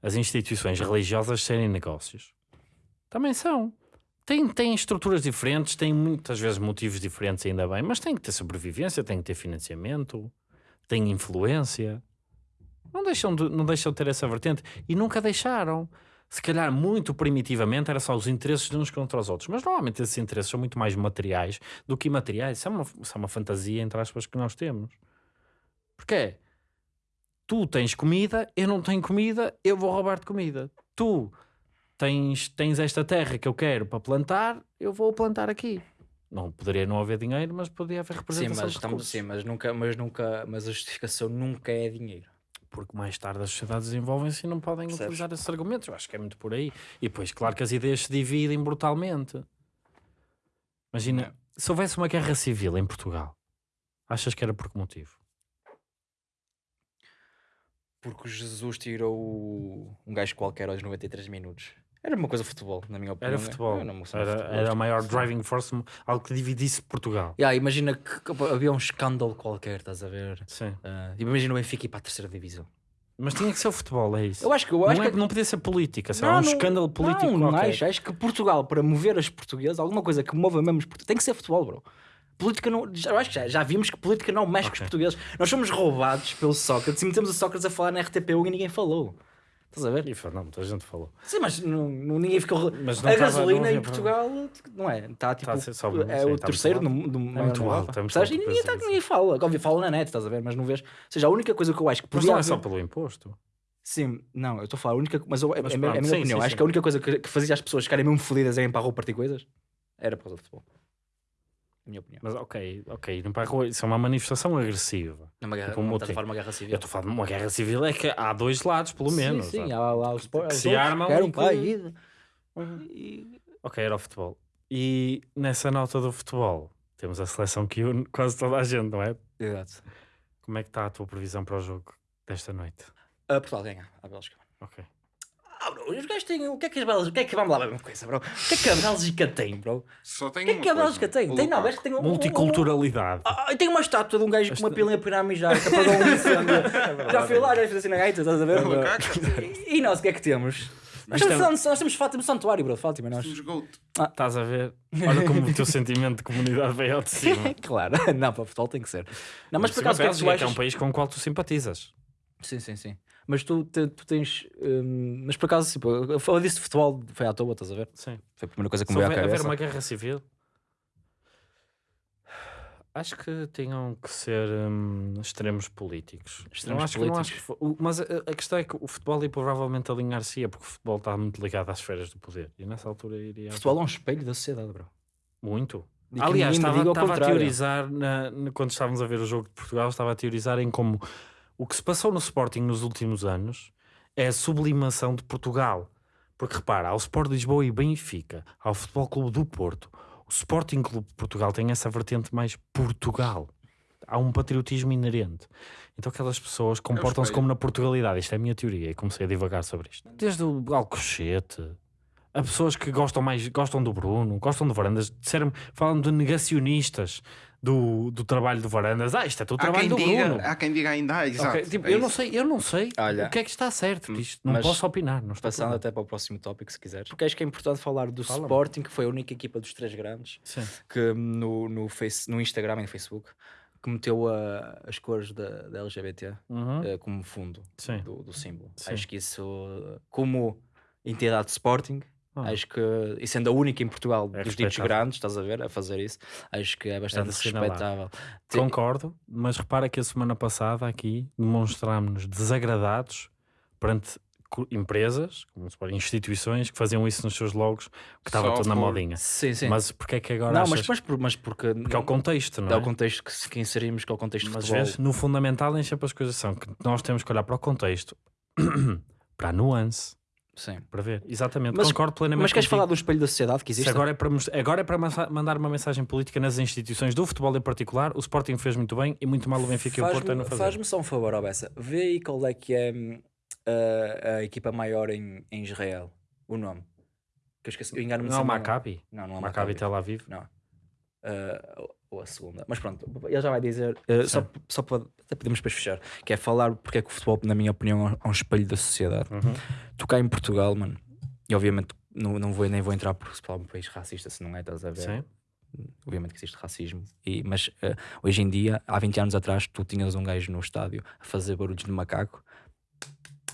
as instituições religiosas serem negócios. Também são. Têm, têm estruturas diferentes, têm muitas vezes motivos diferentes, ainda bem, mas têm que ter sobrevivência, têm que ter financiamento, têm influência. Não deixam de, não deixam de ter essa vertente. E nunca deixaram. Se calhar, muito primitivamente, era só os interesses de uns contra os outros. Mas normalmente esses interesses são muito mais materiais do que imateriais. Isso é uma, isso é uma fantasia, entre aspas, que nós temos. Porque é, tu tens comida, eu não tenho comida, eu vou roubar-te comida. Tu tens, tens esta terra que eu quero para plantar, eu vou plantar aqui. Não poderia não haver dinheiro, mas poderia haver Sim, representação mas, de estamos, sim mas, nunca, mas, nunca, mas a justificação nunca é dinheiro. Porque mais tarde as sociedades desenvolvem-se e não podem Percebes? utilizar esses argumentos. Eu acho que é muito por aí. E depois, claro que as ideias se dividem brutalmente. Imagina, É. se houvesse uma guerra civil em Portugal, achas que era por que motivo? Porque Jesus tirou um gajo qualquer aos 93 minutos. Era uma coisa de futebol, na minha opinião. Era futebol. Era, futebol. era a maior driving force, algo que dividisse Portugal. Yeah, imagina que havia um escândalo qualquer, estás a ver? Sim. Ah, imagina o Benfica ir para a terceira divisão. Mas tinha que ser o futebol, é isso. Eu acho que eu não, acho é- que não podia ser política, sei lá, um escândalo político não, não qualquer. acho, acho que Portugal, para mover os portugueses, alguma coisa que mova mesmo os portugueses, tem que ser futebol, bro. Política não. Já, eu acho que já, já vimos que política não mexe com Ok. os portugueses. Nós somos roubados pelo Sócrates e metemos o Sócrates a falar na RTP1 e ninguém falou. Estás a ver? E não, muita gente falou. Sim, mas não, ninguém ficou. Mas a gasolina em Portugal, não é? Está tipo. Tá só- é sim, o tá terceiro do, do maior muito na alto, Europa. é muito alto E ninguém, para tá, ninguém fala. Óbvio, fala na net, estás a ver? Mas não vês. Ou seja, a única coisa que eu acho que Mas não é só pelo imposto. Sim, não, eu estou a falar, a única, mas eu- é, Mas é a minha- é opinião. acho que a única coisa que, fazia as pessoas ficarem mesmo fodidas em ir para a rua partir coisas era por causa do futebol. A minha opinião. Mas ok, ok, ir para a rua, isso é uma manifestação agressiva. É uma guerra, Tipo um não motim. estás a falar de uma guerra civil. Eu estou a falar de uma guerra civil, é que há dois lados, pelo menos. Sim, sim, há lá os que se armam querem e um que- país. E- Ok, era o futebol. E nessa nota do futebol, temos a seleção que une quase toda a gente, não é? Exato. Como é que está a tua previsão para o jogo desta noite? Ah, Portugal ganha, a Bélgica. Ok. Ah, bro, os gajos têm. O que é que as Bélgicas. O que é que. Vamos lá ver uma coisa, bro. O que é que a Bélgica tem, bro? Só tem O que é que a coisa, Bélgica tem? o Tem, não, a Lukaku. Bélgica tem um. um- Multiculturalidade. Ah, tem uma estátua de um gajo com uma Esta- pilinha para ir a mijar, que apagou um incêndio. Já fui lá, já fiz assim na gaita, estás a ver? O Lukaku. E nós, o que é que temos? Nós Isto temos, nós temos Fátima Santuário, bro, Fátima, nós. Temos goat. Estás a ver? Olha como o teu sentimento de comunidade veio ao de cima. claro, não, para futebol tem que ser. Não, mas por Cima acaso, o que é que Bélgica, que é um país com o qual tu simpatizas. Sim, sim, sim. Mas tu, te- tu tens. hum, mas por acaso, tipo, eu falei disso de futebol, foi à toa, estás a ver? Sim. Foi a primeira coisa que me veio à houver haver cabeça. uma guerra civil, acho que tinham que ser hum, extremos políticos. Extremos não acho que- não acho políticos. que o- mas a, a questão é que o futebol ia provavelmente alinhar-se, porque o futebol está muito ligado às esferas do poder. E nessa altura iria. Futebol é um espelho da sociedade, bro. Muito. Aliás, estava, estava a teorizar, na- na- quando estávamos a ver o jogo de Portugal, estava a teorizar em como o que se passou no Sporting nos últimos anos é a sublimação de Portugal. Porque repara, há o Sport de Lisboa e Benfica, há o Futebol Clube do Porto. O Sporting Clube de Portugal tem essa vertente mais Portugal. Há um patriotismo inerente. Então aquelas pessoas comportam-se como na Portugalidade. Isto é a minha teoria e comecei a divagar sobre isto. Desde o Alcochete, a pessoas que gostam mais, gostam do Bruno, gostam do Varandas, disseram, falam de negacionistas do, do trabalho do Varandas. Ah, isto é tudo Há trabalho do diga, Bruno. há quem diga ainda, ah, exato. Ok, tipo, é eu não sei, eu não sei Olha, o que é que está certo. Isto, não posso opinar. Não estou Passando até para o próximo tópico, se quiseres. Porque acho que é importante falar do Fala-me. Sporting, que foi a única equipa dos três grandes Sim. que no, no, face, no Instagram e no Facebook que meteu a- as cores da, da LGBT Uhum. eh, como fundo do, do símbolo. Sim. Acho que isso, como entidade de Sporting, Ah. Acho que, e sendo a única em Portugal É dos ditos grandes, estás a ver, a fazer isso, acho que é bastante assinalar. respeitável. Te- Concordo, mas repara que a semana passada aqui demonstrámos-nos desagradados perante empresas, como se pode, instituições que faziam isso nos seus logos, que estava tudo na modinha. Sim, sim. Mas porque é que agora não, achas... mas, mas, por- mas porque, Porque é o contexto, não é é? o contexto que, que inserimos, que é o contexto de Mas futebol. vês, no fundamental nem sempre as coisas são que nós temos que olhar para o contexto, para a nuance, Sim. para ver. Exatamente, Mas- concordo plenamente Mas queres contigo. falar do espelho da sociedade que Se existe? agora é para, agora é para mandar uma mensagem política nas instituições do futebol em particular, o Sporting fez muito bem e muito mal o Benfica e o Porto a não Faz-me fazer. faz-me só um favor, ó Bessa. Vê aí qual é que é hum, a, a equipa maior em, em Israel. O nome. Que eu esqueci. Eu engano-me Não é Maccabi? Não, não é o Maccabi Maccabi. Tel Aviv? Não. Ah, ou- a segunda. Mas pronto, ele já vai dizer. ah, só, só para. Até podemos depois fechar. Que é falar porque é que o futebol, na minha opinião, é um espelho da sociedade. Uhum. Tu cá em Portugal, mano. E obviamente não, não vou, nem vou entrar porque Portugal é um país racista, se não é, estás a ver? Sim. Obviamente que existe racismo. E, mas ah, hoje em dia, há 20 anos atrás, tu tinhas um gajo no estádio a fazer barulhos de macaco.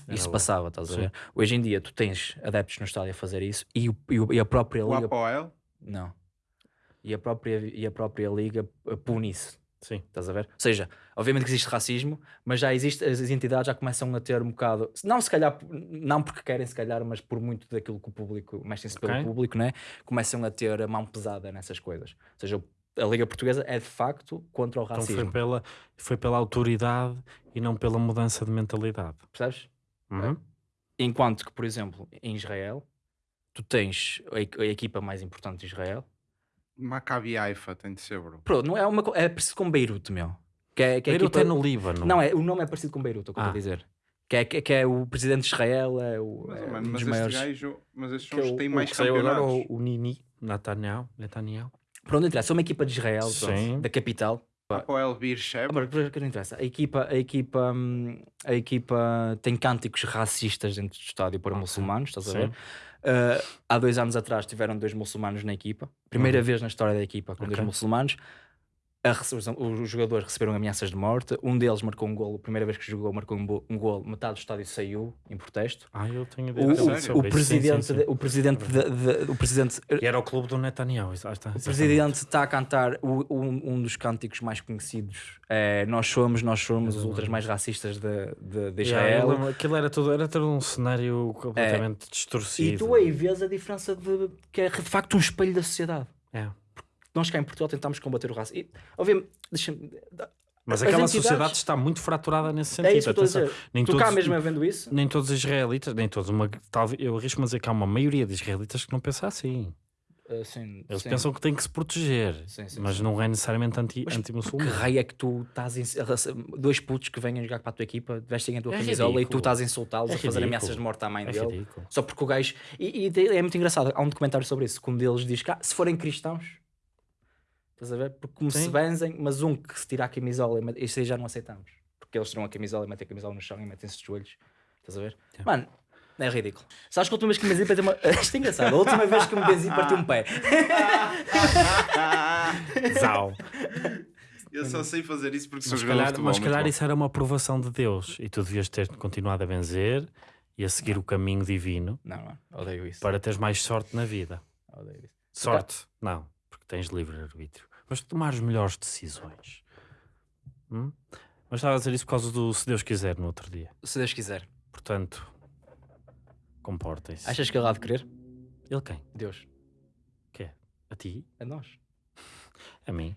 Era Isso bom. passava, estás a Sim. ver? Hoje em dia, tu tens adeptos no estádio a fazer isso e, e o- e a própria O liga. Apoel? Não. E a própria, e a própria liga pune isso. Sim. Estás a ver? Ou seja, obviamente que existe racismo, mas já existe, as, entidades já começam a ter um bocado, não se calhar, não porque querem se calhar, mas por muito daquilo que o público, mexem-se Ok. pelo público, né? começam a ter a mão pesada nessas coisas. Ou seja, a Liga Portuguesa é de facto contra o Então racismo. foi pela, foi pela autoridade e não pela mudança de mentalidade. Percebes? Uhum. Enquanto que, por exemplo, em Israel, tu tens a equipa mais importante de Israel. Maccabi Haifa tem de ser, bro. Pronto, não é, uma, é parecido com Beirute, meu. Que é, que é Beirute equipa- é no Líbano. Não, é, o nome é parecido com Beirute, é o que eu estou Ah. a dizer. Que é, que, que é o presidente de Israel, é, o, Mas, é mano, um mas maiores. gajo, mas estes é são os o- que têm mais que saiu agora, o, o Nini, Netanyahu, Netanyahu. Pronto, não interessa. É uma equipa de Israel, pronto, da capital. Apoel. Ah, mas o que não interessa. A equipa, a, equipa, a equipa tem cânticos racistas dentro do estádio para Ok. muçulmanos, estás a Sim. Ah, há dois anos atrás tiveram dois muçulmanos na equipa. Primeira Uhum. vez na história da equipa com dois Ok. muçulmanos. A os, jogadores receberam ameaças de morte. Um deles marcou um golo. A primeira vez que jogou, marcou um, um golo. Metade do estádio saiu em protesto. Ah, eu tenho O, ideia o- sério? o. Sim, sim, presidente, sim. o presidente, de- de- o presidente, E era o clube do Netanyahu. ah, está, o presidente está a cantar o- um, um dos cânticos mais conhecidos. É, nós somos, nós somos os ultras mais racistas de, de, Yeah, Israel. lembro- aquilo era todo, era todo um cenário completamente distorcido. e tu aí vês a diferença de que é de facto um espelho da sociedade. É. Nós cá em Portugal tentamos combater o racismo. E, obviamente, deixa-me. Mas As aquela entidades- sociedade está muito fraturada nesse sentido. É isso que estou a dizer. Nem tu cá todos- mesmo é vendo isso? Nem todos os israelitas, nem todos, uma, talvez, eu arrisco-me a dizer que há uma maioria de israelitas que não pensa assim. Uh, sim, Eles sim. pensam que têm que se proteger, Sim, mas não é necessariamente anti- Mas Que anti-muçulmano. raio é que tu estás em... dois putos que venham jogar para a tua equipa, vestem a tua É camisola e tu ridículo. estás a insultá-los, É a fazer ridículo. ameaças de morte à mãe é dele. ridículo. Só porque o gajo. E, e é muito engraçado. Há um documentário sobre isso. Que um deles diz que ah, se forem cristãos, estás a ver? Porque como se Sim. benzem, mas um que se tira a camisola, e mete- isso aí já não aceitamos. Porque eles tiram a camisola e metem a camisola no chão e metem-se de joelhos. Estás a ver? Yeah. Mano, é ridículo. Sabes que a última vez que me benzi para ter uma. Isto é engraçado. A última vez que me benzi parti um pé. Zau. Eu só sei fazer isso porque sou Mas se jogador de calhar, futebol. mas se muito calhar bom. isso era uma aprovação de Deus e tu devias ter continuado a benzer e a seguir o caminho divino Não, não. Odeio isso. para teres mais sorte na vida. Odeio isso. Sorte? Não, porque tens livre-arbítrio. Mas tomar as melhores decisões. Hum? Mas estava a dizer isso por causa do se Deus quiser no outro dia. Se Deus quiser. Portanto, comportem-se. Achas que ele há de querer? Ele quem? Deus. Que é? A ti? A nós. A mim?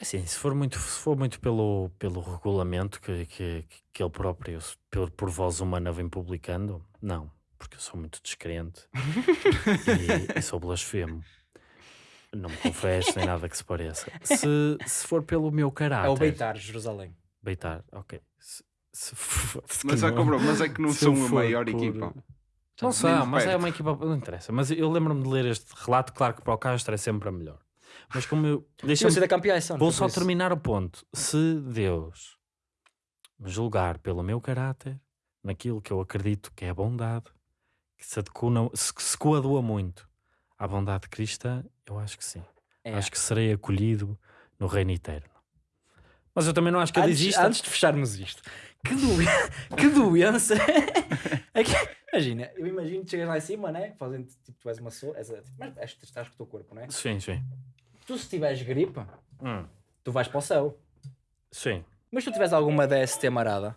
Assim, se for muito, se for muito pelo, pelo regulamento que, que, que ele próprio, por, por voz humana, vem publicando, não, porque eu sou muito descrente e, e sou blasfemo. Não me confesso nem nada que se pareça. Se, se for pelo meu caráter. É o Beitar, Jerusalém. Beitar, ok. Se, se for- se Mas, é, não- que, bro, mas é que não se eu são a for maior por- equipa. Não são, mas é perto. uma equipa. Não interessa. Mas eu lembro-me de ler este relato. Claro que para o Castro é sempre a melhor. Mas como eu. Deixa ser da campeã, Vou só terminar o ponto. Se Deus me julgar pelo meu caráter, naquilo que eu acredito que é a bondade, que se, adequa, se, se coadua muito à bondade cristã, eu acho que sim. É. Acho que serei acolhido no reino eterno. Mas eu também não acho que ele antes, exista. antes de fecharmos isto, que, doen- que doença é Imagina, eu imagino que chegas lá em cima, né? Fazem tipo, tu és uma pessoa, és, a- mas és, estás com o teu corpo, né? Sim, sim. Tu se tiveres gripe, Hum, tu vais para o céu. sim. Mas se tu tiveres alguma DST marada,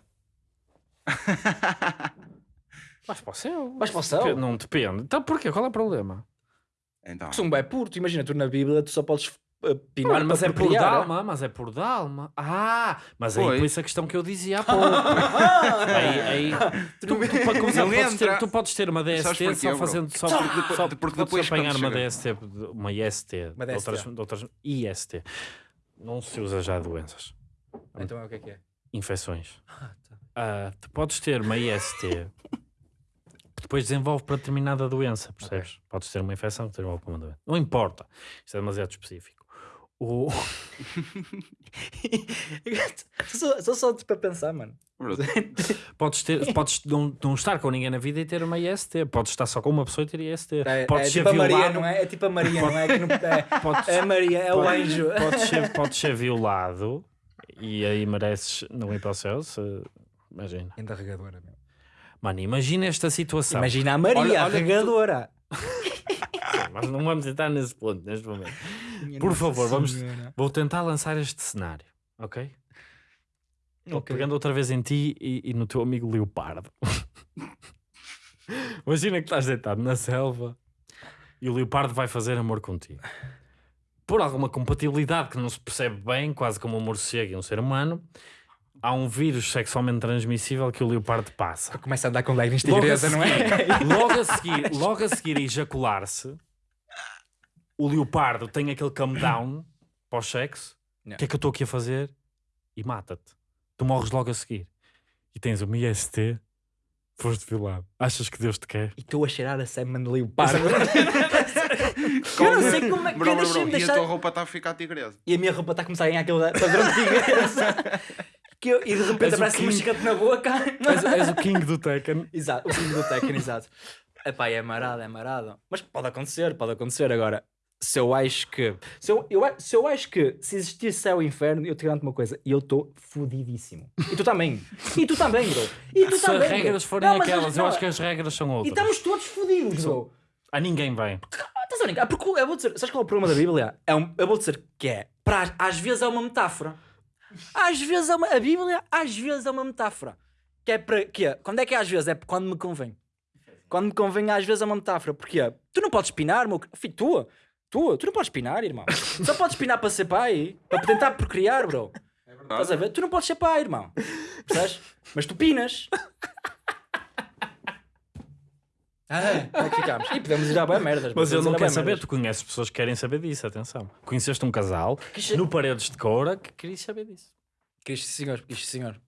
Vais para o céu. vais para o céu. Dep- Não depende. Então porquê? Qual é o problema? Então, Porque se um é puro, tu imagina, tu na Bíblia tu só podes uh, pinar Mano, mas para é por criar. dalma, mas é por dalma. Ah, mas aí Pois. por isso a questão que eu dizia há pouco. aí, aí, tu, tu, para começar, Não podes ter, entra. tu podes ter uma Sabes DST porquê, só bro? fazendo só, Porque depois- só porque podes depois apanhar quando uma chega- DST, uma IST, Uma de outras, DST. de outras IST. Não se usa já doenças, Então é o que é que é? infecções. Ah, tá. Ah, tu podes ter uma IST que depois desenvolve para determinada doença, percebes? Podes ter uma infecção que desenvolve para uma doença. Não importa, isto é demasiado específico. O... só, só, para pensar, mano. Podes, ter, podes não, não estar com ninguém na vida e ter uma IST. Podes estar só com uma pessoa e ter IST. É, podes é ser tipo a Maria, violado. não é? É tipo a Maria, não é? Que não- é, Podes, é a Maria, é o anjo. podes, ser, podes ser violado e aí mereces não ir para o céu. Se... Imagina. Ainda regadora. Mano, imagina esta situação. Imagina a Maria, Olha- a olha tu- regadora. Mas não vamos entrar nesse ponto neste momento. Por favor, vamos- Vou tentar lançar este cenário, ok? Ok. Pegando outra vez em ti e, e no teu amigo Leopardo. Imagina que estás deitado na selva e o Leopardo vai fazer amor contigo. Por alguma compatibilidade que não se percebe bem, quase como um morcego e um ser humano, há um vírus sexualmente transmissível que o Leopardo passa. Começa a andar com Logo a tigresa, não é? Logo a seguir, logo a seguir a ejacular-se, o Leopardo tem aquele come down para o sexo. O que é que eu estou aqui a fazer? E mata-te. Tu morres logo a seguir. E tens uma IST, foste violado. Achas que Deus te quer? E estou a cheirar a semen de leopardo. com- eu não sei como é que Bro, eu bro, deixei-me bro, E a tua roupa está a ficar tigresa. E a minha roupa está a começar a ganhar aquele padrão de tigresa. que eu, e de repente aparece um King. chicate na boca. És, és o King do Tekken. Exato, o filho do Tekken, exato. Epá, é marado, é marado. Mas pode acontecer, pode acontecer. Agora, se eu acho que. Se eu, eu, se eu acho que se existir céu e inferno, eu te garanto uma coisa, eu estou fodidíssimo. E tu também. E tu também, bro. E tu Se também. as bro. regras forem Não, mas aquelas, eu não, acho que as regras são E outras. estamos todos fodidos, bro. A ninguém vai. Ah, Estás a brincar? Porque eu vou dizer, sabes qual é o problema da Bíblia? É um, eu vou dizer que é, para, às vezes é uma metáfora. Às vezes é uma, a Bíblia, às vezes é uma metáfora. Que é para, que é, quando é que é às vezes? É quando me convém. Quando me convém, às vezes é uma metáfora. Porque tu não podes pinar, meu filho, tu, tu, tu não podes pinar, irmão. Só podes pinar para ser pai, para tentar procriar, bro. É Estás a ver? Tu não podes ser pai, irmão. Percebes? Mas tu pinas. Ah, é que ficámos? E podemos ir à bem merdas. Mas eu não quero saber, tu conheces pessoas que querem saber disso, atenção. Conheceste um casal Que no Paredes de Coura que queria saber disso. Que isto, senhor, que isto, senhor.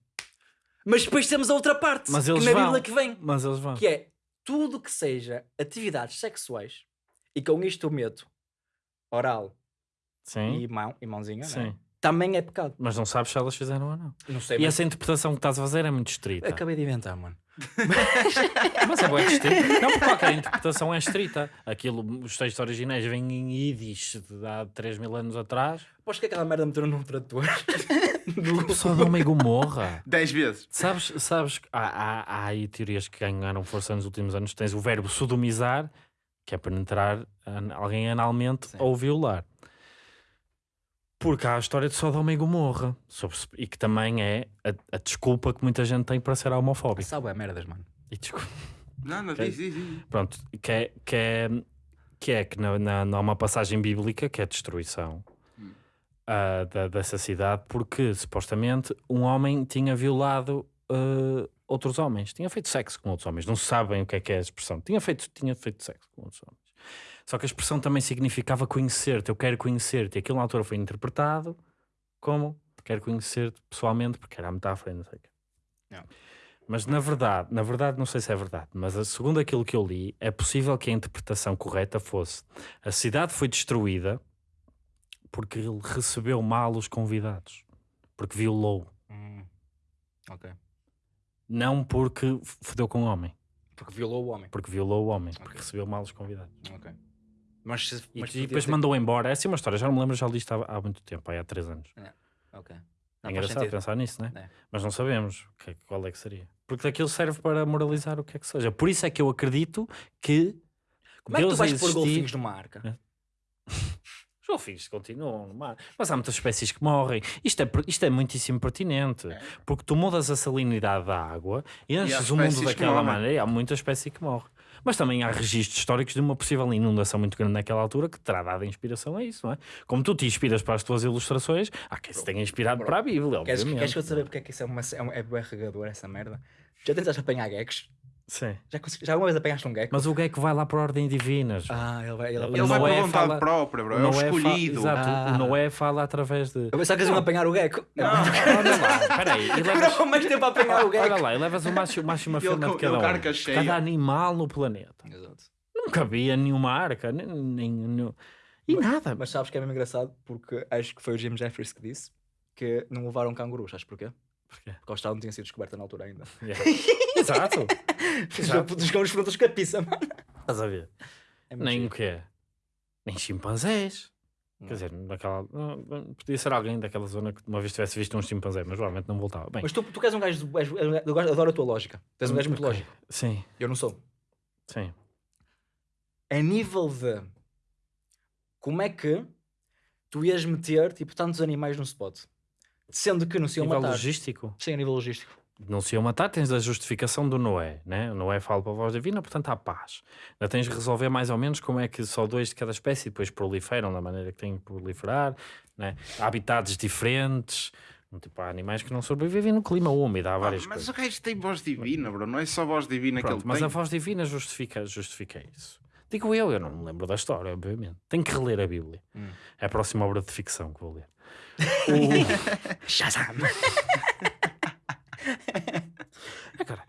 Mas depois temos a outra parte, Mas que eles na vão. Bíblia que vem, Mas eles vão. que é tudo que seja atividades sexuais, e com isto eu meto oral Sim, e, mão, e mãozinha, não é? sim. Também é pecado. Mas não sabes se elas fizeram ou não. Não sei, E mas essa interpretação que estás a fazer é muito estrita. acabei de inventar, mano. Mas é bem estrita. Não, porque qualquer interpretação é estrita. Aquilo, os textos originais vêm em Yiddish de há 3 mil anos atrás. Aposto que aquela merda meteram num tradutor. Só de uma Gomorra. 10 vezes. Sabes, sabes que há, há, há aí teorias que ganharam força nos últimos anos. Tens o verbo sodomizar, que é penetrar alguém analmente Sim. ou violar. Porque há a história de Sodoma e Gomorra. sobre e que também é a, a desculpa que muita gente tem para ser homofóbico. Sabe é merdas, mano. E desculpa. Não, não, Ok. diz, diz, diz. Pronto, que é que, é, que, é que na, na, não há uma passagem bíblica que é a destruição Hum. ah, da, dessa cidade, porque supostamente um homem tinha violado ah, outros homens, tinha feito sexo com outros homens. Não sabem o que é que é a expressão. Tinha feito, tinha feito sexo com outros homens. Só que a expressão também significava conhecer-te, eu quero conhecer-te. E aquilo na altura foi interpretado como quero conhecer-te pessoalmente, porque era a metáfora e não sei o quê. Yeah. Mas na verdade, na verdade não sei se é verdade, mas segundo aquilo que eu li, é possível que a interpretação correta fosse a cidade foi destruída porque ele recebeu mal os convidados, porque violou, Hum. Ok. não porque fodeu com o homem, Porque violou o homem. porque violou o homem, porque Ok. recebeu mal os convidados. Ok. Mas, E, mas e depois ter- mandou embora. Essa é uma história, já não me lembro, já li isto há, há muito tempo, há três anos. Ok. Não, é engraçado pensar nisso, né? É. Mas não sabemos que é- qual é que seria. Porque daquilo serve para moralizar o que é que seja. Por isso é que eu acredito que. Como é que tu Deus vais a pôr existir- golfinhos numa arca? Os golfinhos continuam no mar. Mas há muitas espécies que morrem. Isto é, isto é muitíssimo pertinente. Porque tu mudas a salinidade da água e enches o mundo daquela maneira e há muita espécie que morre. Mas também há registros históricos de uma possível inundação muito grande naquela altura que terá dado inspiração a isso, não é? Como tu te inspiras para as tuas ilustrações, há quem se tenha inspirado para a Bíblia, Queres, obviamente. queres que eu saber porque é que isso é, uma, é, um, é regador, essa merda? Já tentaste apanhar geckos? Sim. Já, consegui- já alguma vez apanhaste um gecko? Mas o gecko vai lá por ordem divina. João. Ah, ele vai. Ele Ele não vai por é vontade fala- própria, bro. É o fa- escolhido. Exato, Ah. o Noé fala através de. Eu pensava que eles iam apanhar o gecko. Não. Olha lá, peraí, levas, mais tempo a apanhar o olha gecko. lá, e levas o macho, o macho uma Ele fêmea com- de cada um. Cada animal no planeta. Exato. Nunca havia nenhuma arca, nem, nem, nem- e nada. Mas sabes que é mesmo engraçado porque acho que foi o Jim Jeffries que disse que não levaram cangurus. Sabes porquê? Porquê? Porque a Austrália não tinha sido descoberta na altura ainda. Yeah. Exato. Exato. Os cangurus foram todos capiça, mano. Estás a ver? É Nem o quê? Nem chimpanzés. Não. Quer dizer, naquela, podia ser alguém daquela zona que uma vez tivesse visto um chimpanzé, mas provavelmente não voltava. Bem, Mas tu, tu és um gajo. és- eu adoro a tua lógica. Tu és um gajo muito ok. lógico. Sim, Eu não sou. sim. a nível de como é que tu ias meter tipo tantos animais num spot sendo que não se iam nível matar logístico. sim a nível logístico não se iam matar, tens a justificação do Noé, né? O Noé fala para a voz divina, portanto há paz. Ainda tens de resolver mais ou menos como é que só dois de cada espécie depois proliferam da maneira que têm que proliferar, né? Há habitats diferentes, tipo, há animais que não sobrevivem no clima úmido, há Ah, várias mas coisas. o gajo tem voz divina, bro. Não é só voz divina Pronto, que ele mas tem. a voz divina justifica, justifica isso. Digo eu, eu não me lembro da história, obviamente. Tenho que reler a Bíblia. Hum. É a próxima obra de ficção que vou ler. Shazam Agora,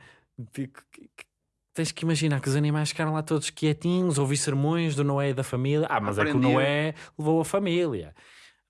tens que imaginar que os animais ficaram lá todos quietinhos, ouvi sermões do Noé e da família. Ah, mas é que o. Noé levou a família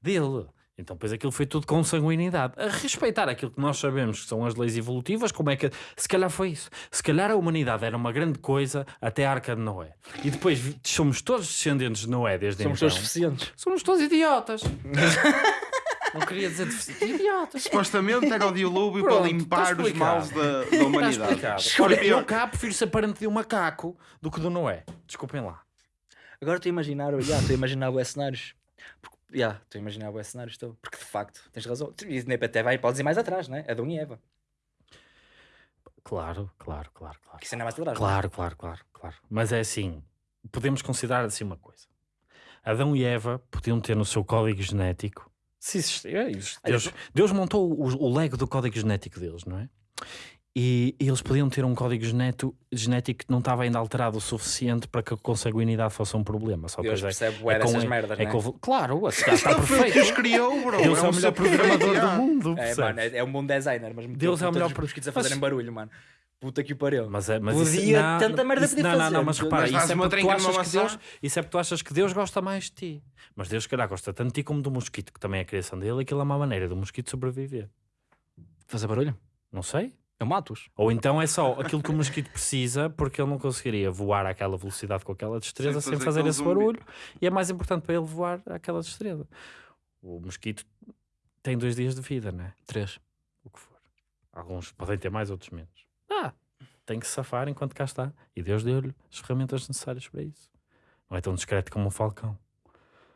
dele. Então, depois aquilo foi tudo com sanguinidade. A respeitar aquilo que nós sabemos que são as leis evolutivas, como é que. Se calhar foi isso. Se calhar a humanidade era uma grande coisa até a arca de Noé. E depois somos todos descendentes de Noé desde somos então. todos suficientes Somos todos idiotas. Não queria dizer deficientes. Idiotas. Supostamente era o dilúvio Pronto, para limpar os males da, da humanidade. Olha, eu cá prefiro ser parente de um macaco do que do Noé. Desculpem lá. agora estou a imaginar já, estou a imaginar os cenários porque, já, estou a imaginar os cenários estou. porque de facto tens razão e nem até vai podes ir mais atrás né Adão e Eva Claro, claro, claro, claro. que é mais atrás não é? Claro, claro, claro, claro. Mas é assim, podemos considerar assim uma coisa. Adão e Eva podiam ter no seu código genético, se existir, é. Deus, Deus montou o, o lego do código genético deles, não é? E, e eles podiam ter um código geneto, genético que não estava ainda alterado o suficiente para que a consanguinidade fosse um problema. Só Deus depois é, percebe bué com- dessas merdas é né? houve- Claro, está, está os perfeito. criou, bro. Deus é, o melhor programador do mundo. É, mano, é, é um bom designer, mas Deus é o melhor os pro- mosquitos a Mas- fazerem barulho, mano. Puta que o pariu. Mas é, mas Podia, isso, não, tanta merda isso, podia não, não, fazer, não, mas mas repara, isso é, porque tu achas que. Deus, isso é porque tu achas que Deus gosta mais de ti. Mas Deus, se calhar, gosta tanto de ti como do mosquito, que também é a criação dele, aquilo é uma maneira do mosquito sobreviver. Fazer barulho? Não sei. Eu mato-os. Ou então é só aquilo que o mosquito precisa, porque ele não conseguiria voar àquela velocidade com aquela destreza Sem sem fazer fazer aquele esse zumbi. barulho. E é mais importante para ele voar àquela destreza. O mosquito tem dois dias de vida, né? Três. o que for. Alguns podem ter mais, outros menos. Ah, tem que se safar enquanto cá está. E Deus deu-lhe as ferramentas necessárias para isso. Não é tão discreto como um falcão.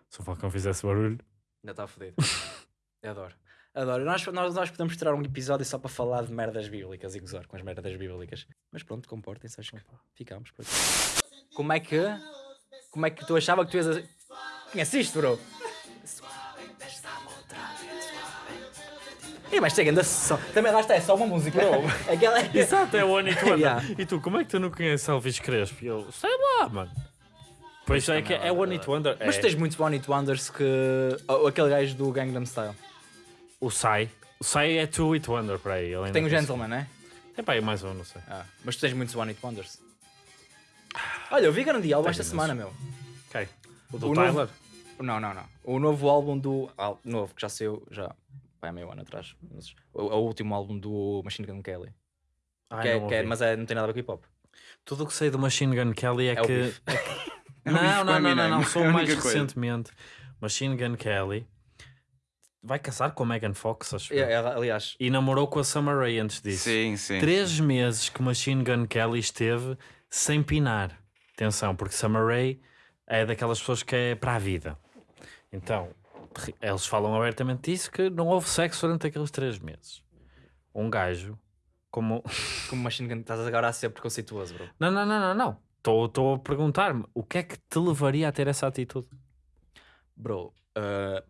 Se um falcão fizesse barulho, Ainda está fodido. Eu adoro. Adoro. Nós, nós, nós podemos tirar um episódio só para falar de merdas bíblicas e gozar com as merdas bíblicas. Mas pronto, comportem-se, acho que ficamos por aqui. Como é que. Como é que tu achava que tu ias. a- Conheces isto, bro? Ih, mas chega, ainda só. Também lá está, é só uma música. Aquela é. Exato, é o One It Wonder. Yeah. E tu, como é que tu não conheces Elvis Crespo? E eu, sei lá, mano. Pois é que é One It Wonder. Mas é tens muitos One It Wonders que. ou Aquele gajo do Gangnam Style. O Sai. O Sai é Two It Wonder para aí. Tem o Gentleman, né? Tem para aí mais um, não sei. Ah, mas tu tens muitos One It Wonders. Olha, eu vi grande álbum esta semana, meu. Ok. O do O Tyler? novo- Não, não, não. O novo álbum do. ah, novo, que já saiu já há meio ano atrás. Mas, o, o último álbum do Machine Gun Kelly. Ai, que é- não que é- mas é, não tem nada a ver com hip hop. Tudo o que sei do Machine Gun Kelly é, É que. é É não, não, não, não, Eminem, não. é Sou mais coisa. recentemente. Machine Gun Kelly vai casar com a Megan Fox, acho. É, ela, aliás, E namorou com a Summer Rae antes disso. Sim, sim. Três meses que Machine Gun Kelly esteve sem pinar. Atenção, porque Summer Rae é daquelas pessoas que é para a vida. Então, eles falam abertamente disso que não houve sexo durante aqueles três meses. Um gajo como. como Machine Gun, estás agora a ser preconceituoso, bro. Não, não, não, não, não. Estou a perguntar-me o que é que te levaria a ter essa atitude? Bro, uh...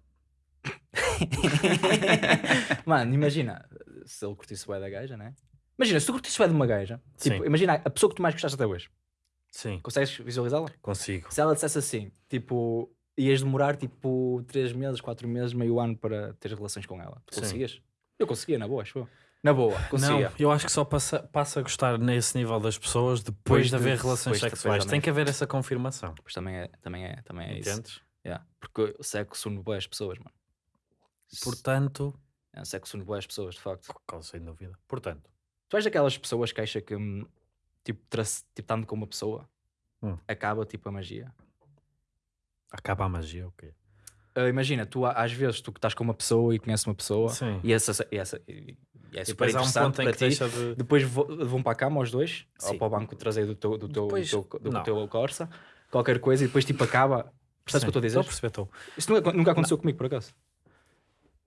mano, imagina se ele curtisse o da gaja, né? Imagina, se tu curtisse o de uma gaja, tipo, imagina a pessoa que tu mais gostaste até hoje, Sim, consegues visualizá-la? consigo. Se ela dissesse assim, tipo, ias demorar tipo 3 meses, 4 meses, meio ano para ter relações com ela, tu conseguias? Eu conseguia, na boa, acho. Na boa, conseguia. Não, eu acho que só passa, passa a gostar nesse nível das pessoas depois Depois de haver relações sexuais. Tem que haver essa confirmação. Pois também é, também é, também é isso. Yeah. Porque o sexo une boas pessoas, mano. Portanto, É, o sexo une boas pessoas, de facto. sem dúvida. Portanto, Tu és daquelas pessoas que acha que, hum, tipo, trace- tipo, estando com uma pessoa, Hum. acaba, tipo, a magia? acaba a magia, ok. Ah, imagina, tu às vezes, tu que estás com uma pessoa e conheces uma pessoa, Sim. e, essa, e, essa, e, e é E super um interessante em para ti, de. depois vão para a cama os dois, ou Sim. para o banco traseiro do teu, do teu, Depois- do teu, do não. teu Corsa, qualquer coisa, e depois, tipo, acaba... Percebes o que eu estou a dizer? Estou a perceber, estou. Isso nunca, nunca aconteceu comigo, por acaso.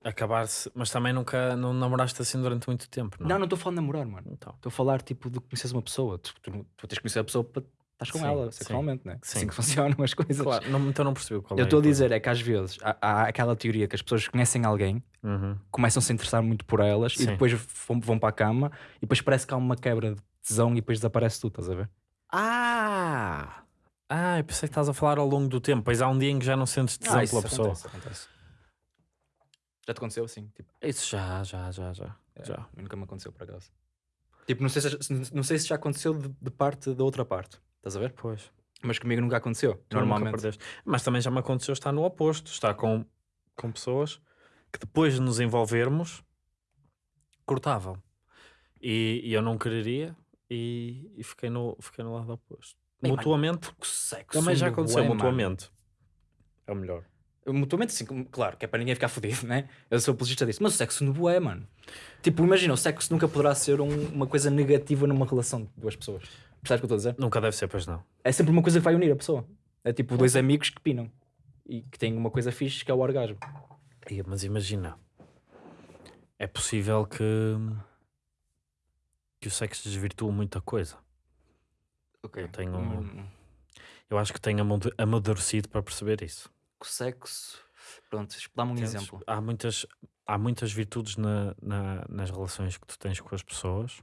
Acabar-se, mas também nunca não namoraste assim durante muito tempo, não? Não, não estou a falar de namorar, mano. Então, Estou a falar, tipo, de conheces uma pessoa. Tu, tu, não- tu tens que conhecer a pessoa para estás com Sim, ela, sim. sexualmente, né? Sim. Assim que funcionam as coisas. claro, não, então não percebi qual Eu é estou a dizer é que às vezes há, há aquela teoria que as pessoas conhecem alguém, Uhum. começam a se interessar muito por elas Sim. e depois vão, vão para a cama e depois parece que há uma quebra de tesão e depois desaparece tudo, estás a ver? Ah! Ah, eu pensei que estás a falar ao longo do tempo. Pois há um dia em que já não sentes tesão Ah, pela pessoa. acontece, acontece. Já te aconteceu assim? Tipo, Isso já, já, já, já. é, já. nunca me aconteceu por acaso. Tipo, não sei se, não sei se já aconteceu de, de parte da outra parte, estás a ver? Pois. Mas comigo nunca aconteceu, Tu nunca normalmente. perdeste. Mas também já me aconteceu estar no oposto, estar com, com pessoas que depois de nos envolvermos cortavam. E, e eu não quereria e, e fiquei, no, fiquei no lado oposto. Bem, mutuamente, sexo também já aconteceu mutuamente. É o melhor. Mutuamente, sim, claro, que é para ninguém ficar fodido, né? Eu sou apologista disso. Mas o sexo no bué, mano. Tipo, imagina, o sexo nunca poderá ser um- uma coisa negativa numa relação de duas pessoas. Percebes o que eu estou a dizer? Nunca deve ser, pois não. É sempre uma coisa que vai unir a pessoa. É tipo dois amigos que pinam. E que têm uma coisa fixe que é o orgasmo. Ia, Mas imagina, é possível que, que o sexo desvirtua muita coisa. Ok. tenho- Hum, Eu acho que tenho amadu- amadurecido para perceber isso. Sexo. Pronto, dá-me um Entendes? exemplo. Há muitas, há muitas virtudes na, na- nas relações que tu tens com as pessoas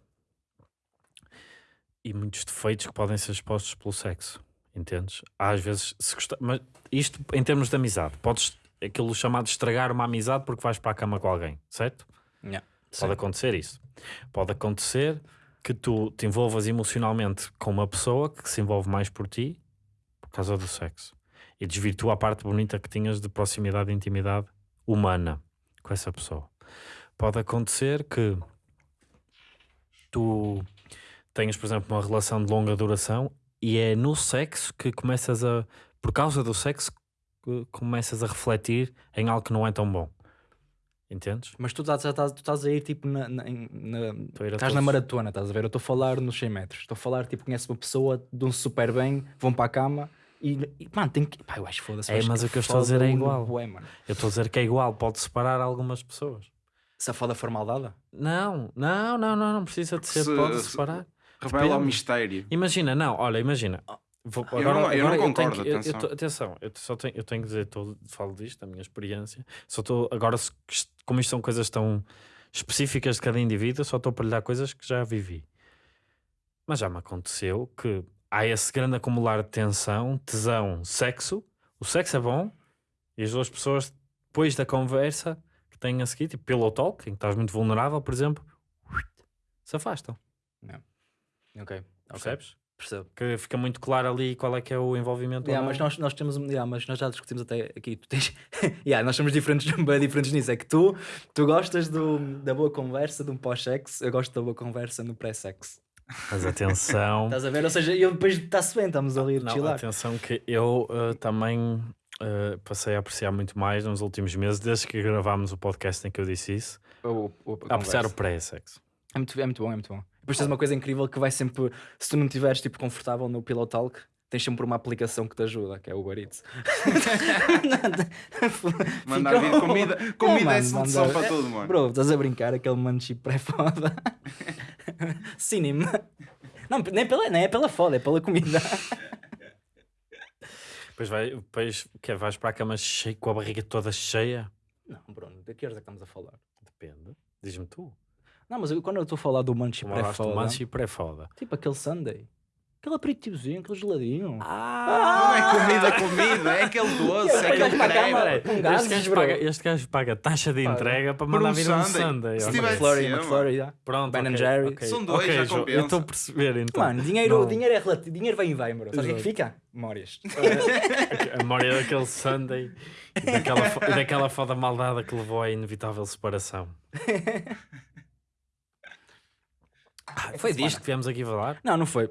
e muitos defeitos que podem ser expostos pelo sexo. Entendes? Às vezes, se gosta... mas isto em termos de amizade, podes aquilo chamado estragar uma amizade porque vais para a cama com alguém, certo? Yeah. Pode acontecer isso. Pode acontecer que tu te envolvas emocionalmente com uma pessoa que se envolve mais por ti por causa do sexo e desvirtua a parte bonita que tinhas de proximidade e intimidade humana com essa pessoa. Pode acontecer que tu tenhas, por exemplo, uma relação de longa duração e é no sexo que começas a, por causa do sexo, começas a refletir em algo que não é tão bom. Entendes? Mas tu estás, estás- tu estás a ir tipo na. na, na- estás na todos. maratona, estás a ver? Eu estou a falar nos 100 metros. Estou a falar, tipo, conheces uma pessoa, dão-se super bem, vão para a cama e, e mano, tem que. Pá, eu acho foda-se. eu É, mas o que eu estou a dizer é igual. bué, mano. Eu estou a dizer que é igual, pode separar algumas pessoas. Se a foda for maldada, Não, não, não, não, não precisa de ser, Se- pode se- separar. Revela o Depende. mistério. Imagina, não, olha, imagina. Vou- Eu não- eu não tenho concordo, eu- eu atenção. tô- atenção, eu só tenho, eu tenho que dizer, tô, falo disto, da minha experiência. Só estou, agora, se- como isto são coisas tão específicas de cada indivíduo, só estou a partilhar coisas que já vivi. Mas já me aconteceu que há esse grande acumular de tensão, tesão, sexo. O sexo é bom e as duas pessoas, depois da conversa que têm a seguir, tipo pillow talk, em que estás muito vulnerável, por exemplo, se afastam. ok. Percebes? Percebo. Que fica muito claro ali qual é que é o envolvimento. Yeah, não. mas nós, nós temos yeah, mas nós já discutimos até aqui. Tu tens, yeah, nós somos diferentes, bem diferentes nisso. É que tu, tu gostas do, da boa conversa, de um pós-sexo, eu gosto da boa conversa no pré-sexo. Mas atenção. Estás a ver? Ou seja, eu depois está-se bem, estamos ali a chilar. atenção que eu uh, também uh, passei a apreciar muito mais nos últimos meses, desde que gravámos o podcast em que eu disse isso, O- o- a a apreciar o pré-sexo. É muito, é muito bom, é muito bom. Depois tens uma coisa incrível que vai sempre, se tu não estiveres tipo, confortável no Pillow Talk, tens sempre uma aplicação que te ajuda, que é o Uber Eats. Mandar vir comida, Não, comida é solução mandar- para tudo, mano. Bro, estás a brincar, aquele munchie pré-foda. Cinema. Não, nem, pela, nem é pela foda, é pela comida. Depois, vai, depois que vais para a cama cheio, com a barriga toda cheia. Não, Bruno, de que horas é que estamos a falar? Depende. Diz-me tu. Não, mas eu- quando eu estou a falar do gosto do pré-foda, pré-foda. tipo aquele Sunday, aquele aperitivozinho, aquele geladinho. Ah! Não é comida, comida, é aquele doce, é aquele creme. Este gajo, paga, este gajo paga taxa de entrega para mandar um vir um. Sunday. Se tiver- McFlurry, McFlurry, já. Pronto, Ben ok, Jerry. ok. São dois, Ok, já Jo, Eu compensa. estou a perceber então. Mano, dinheiro, dinheiro é relativo, dinheiro vem e vai, bro. Sabes o que é que fica? Memórias. A memória daquele Sunday e daquela, fo- e daquela foda maldada que levou à inevitável separação. Ah, foi disto que viemos aqui falar? Não, não foi.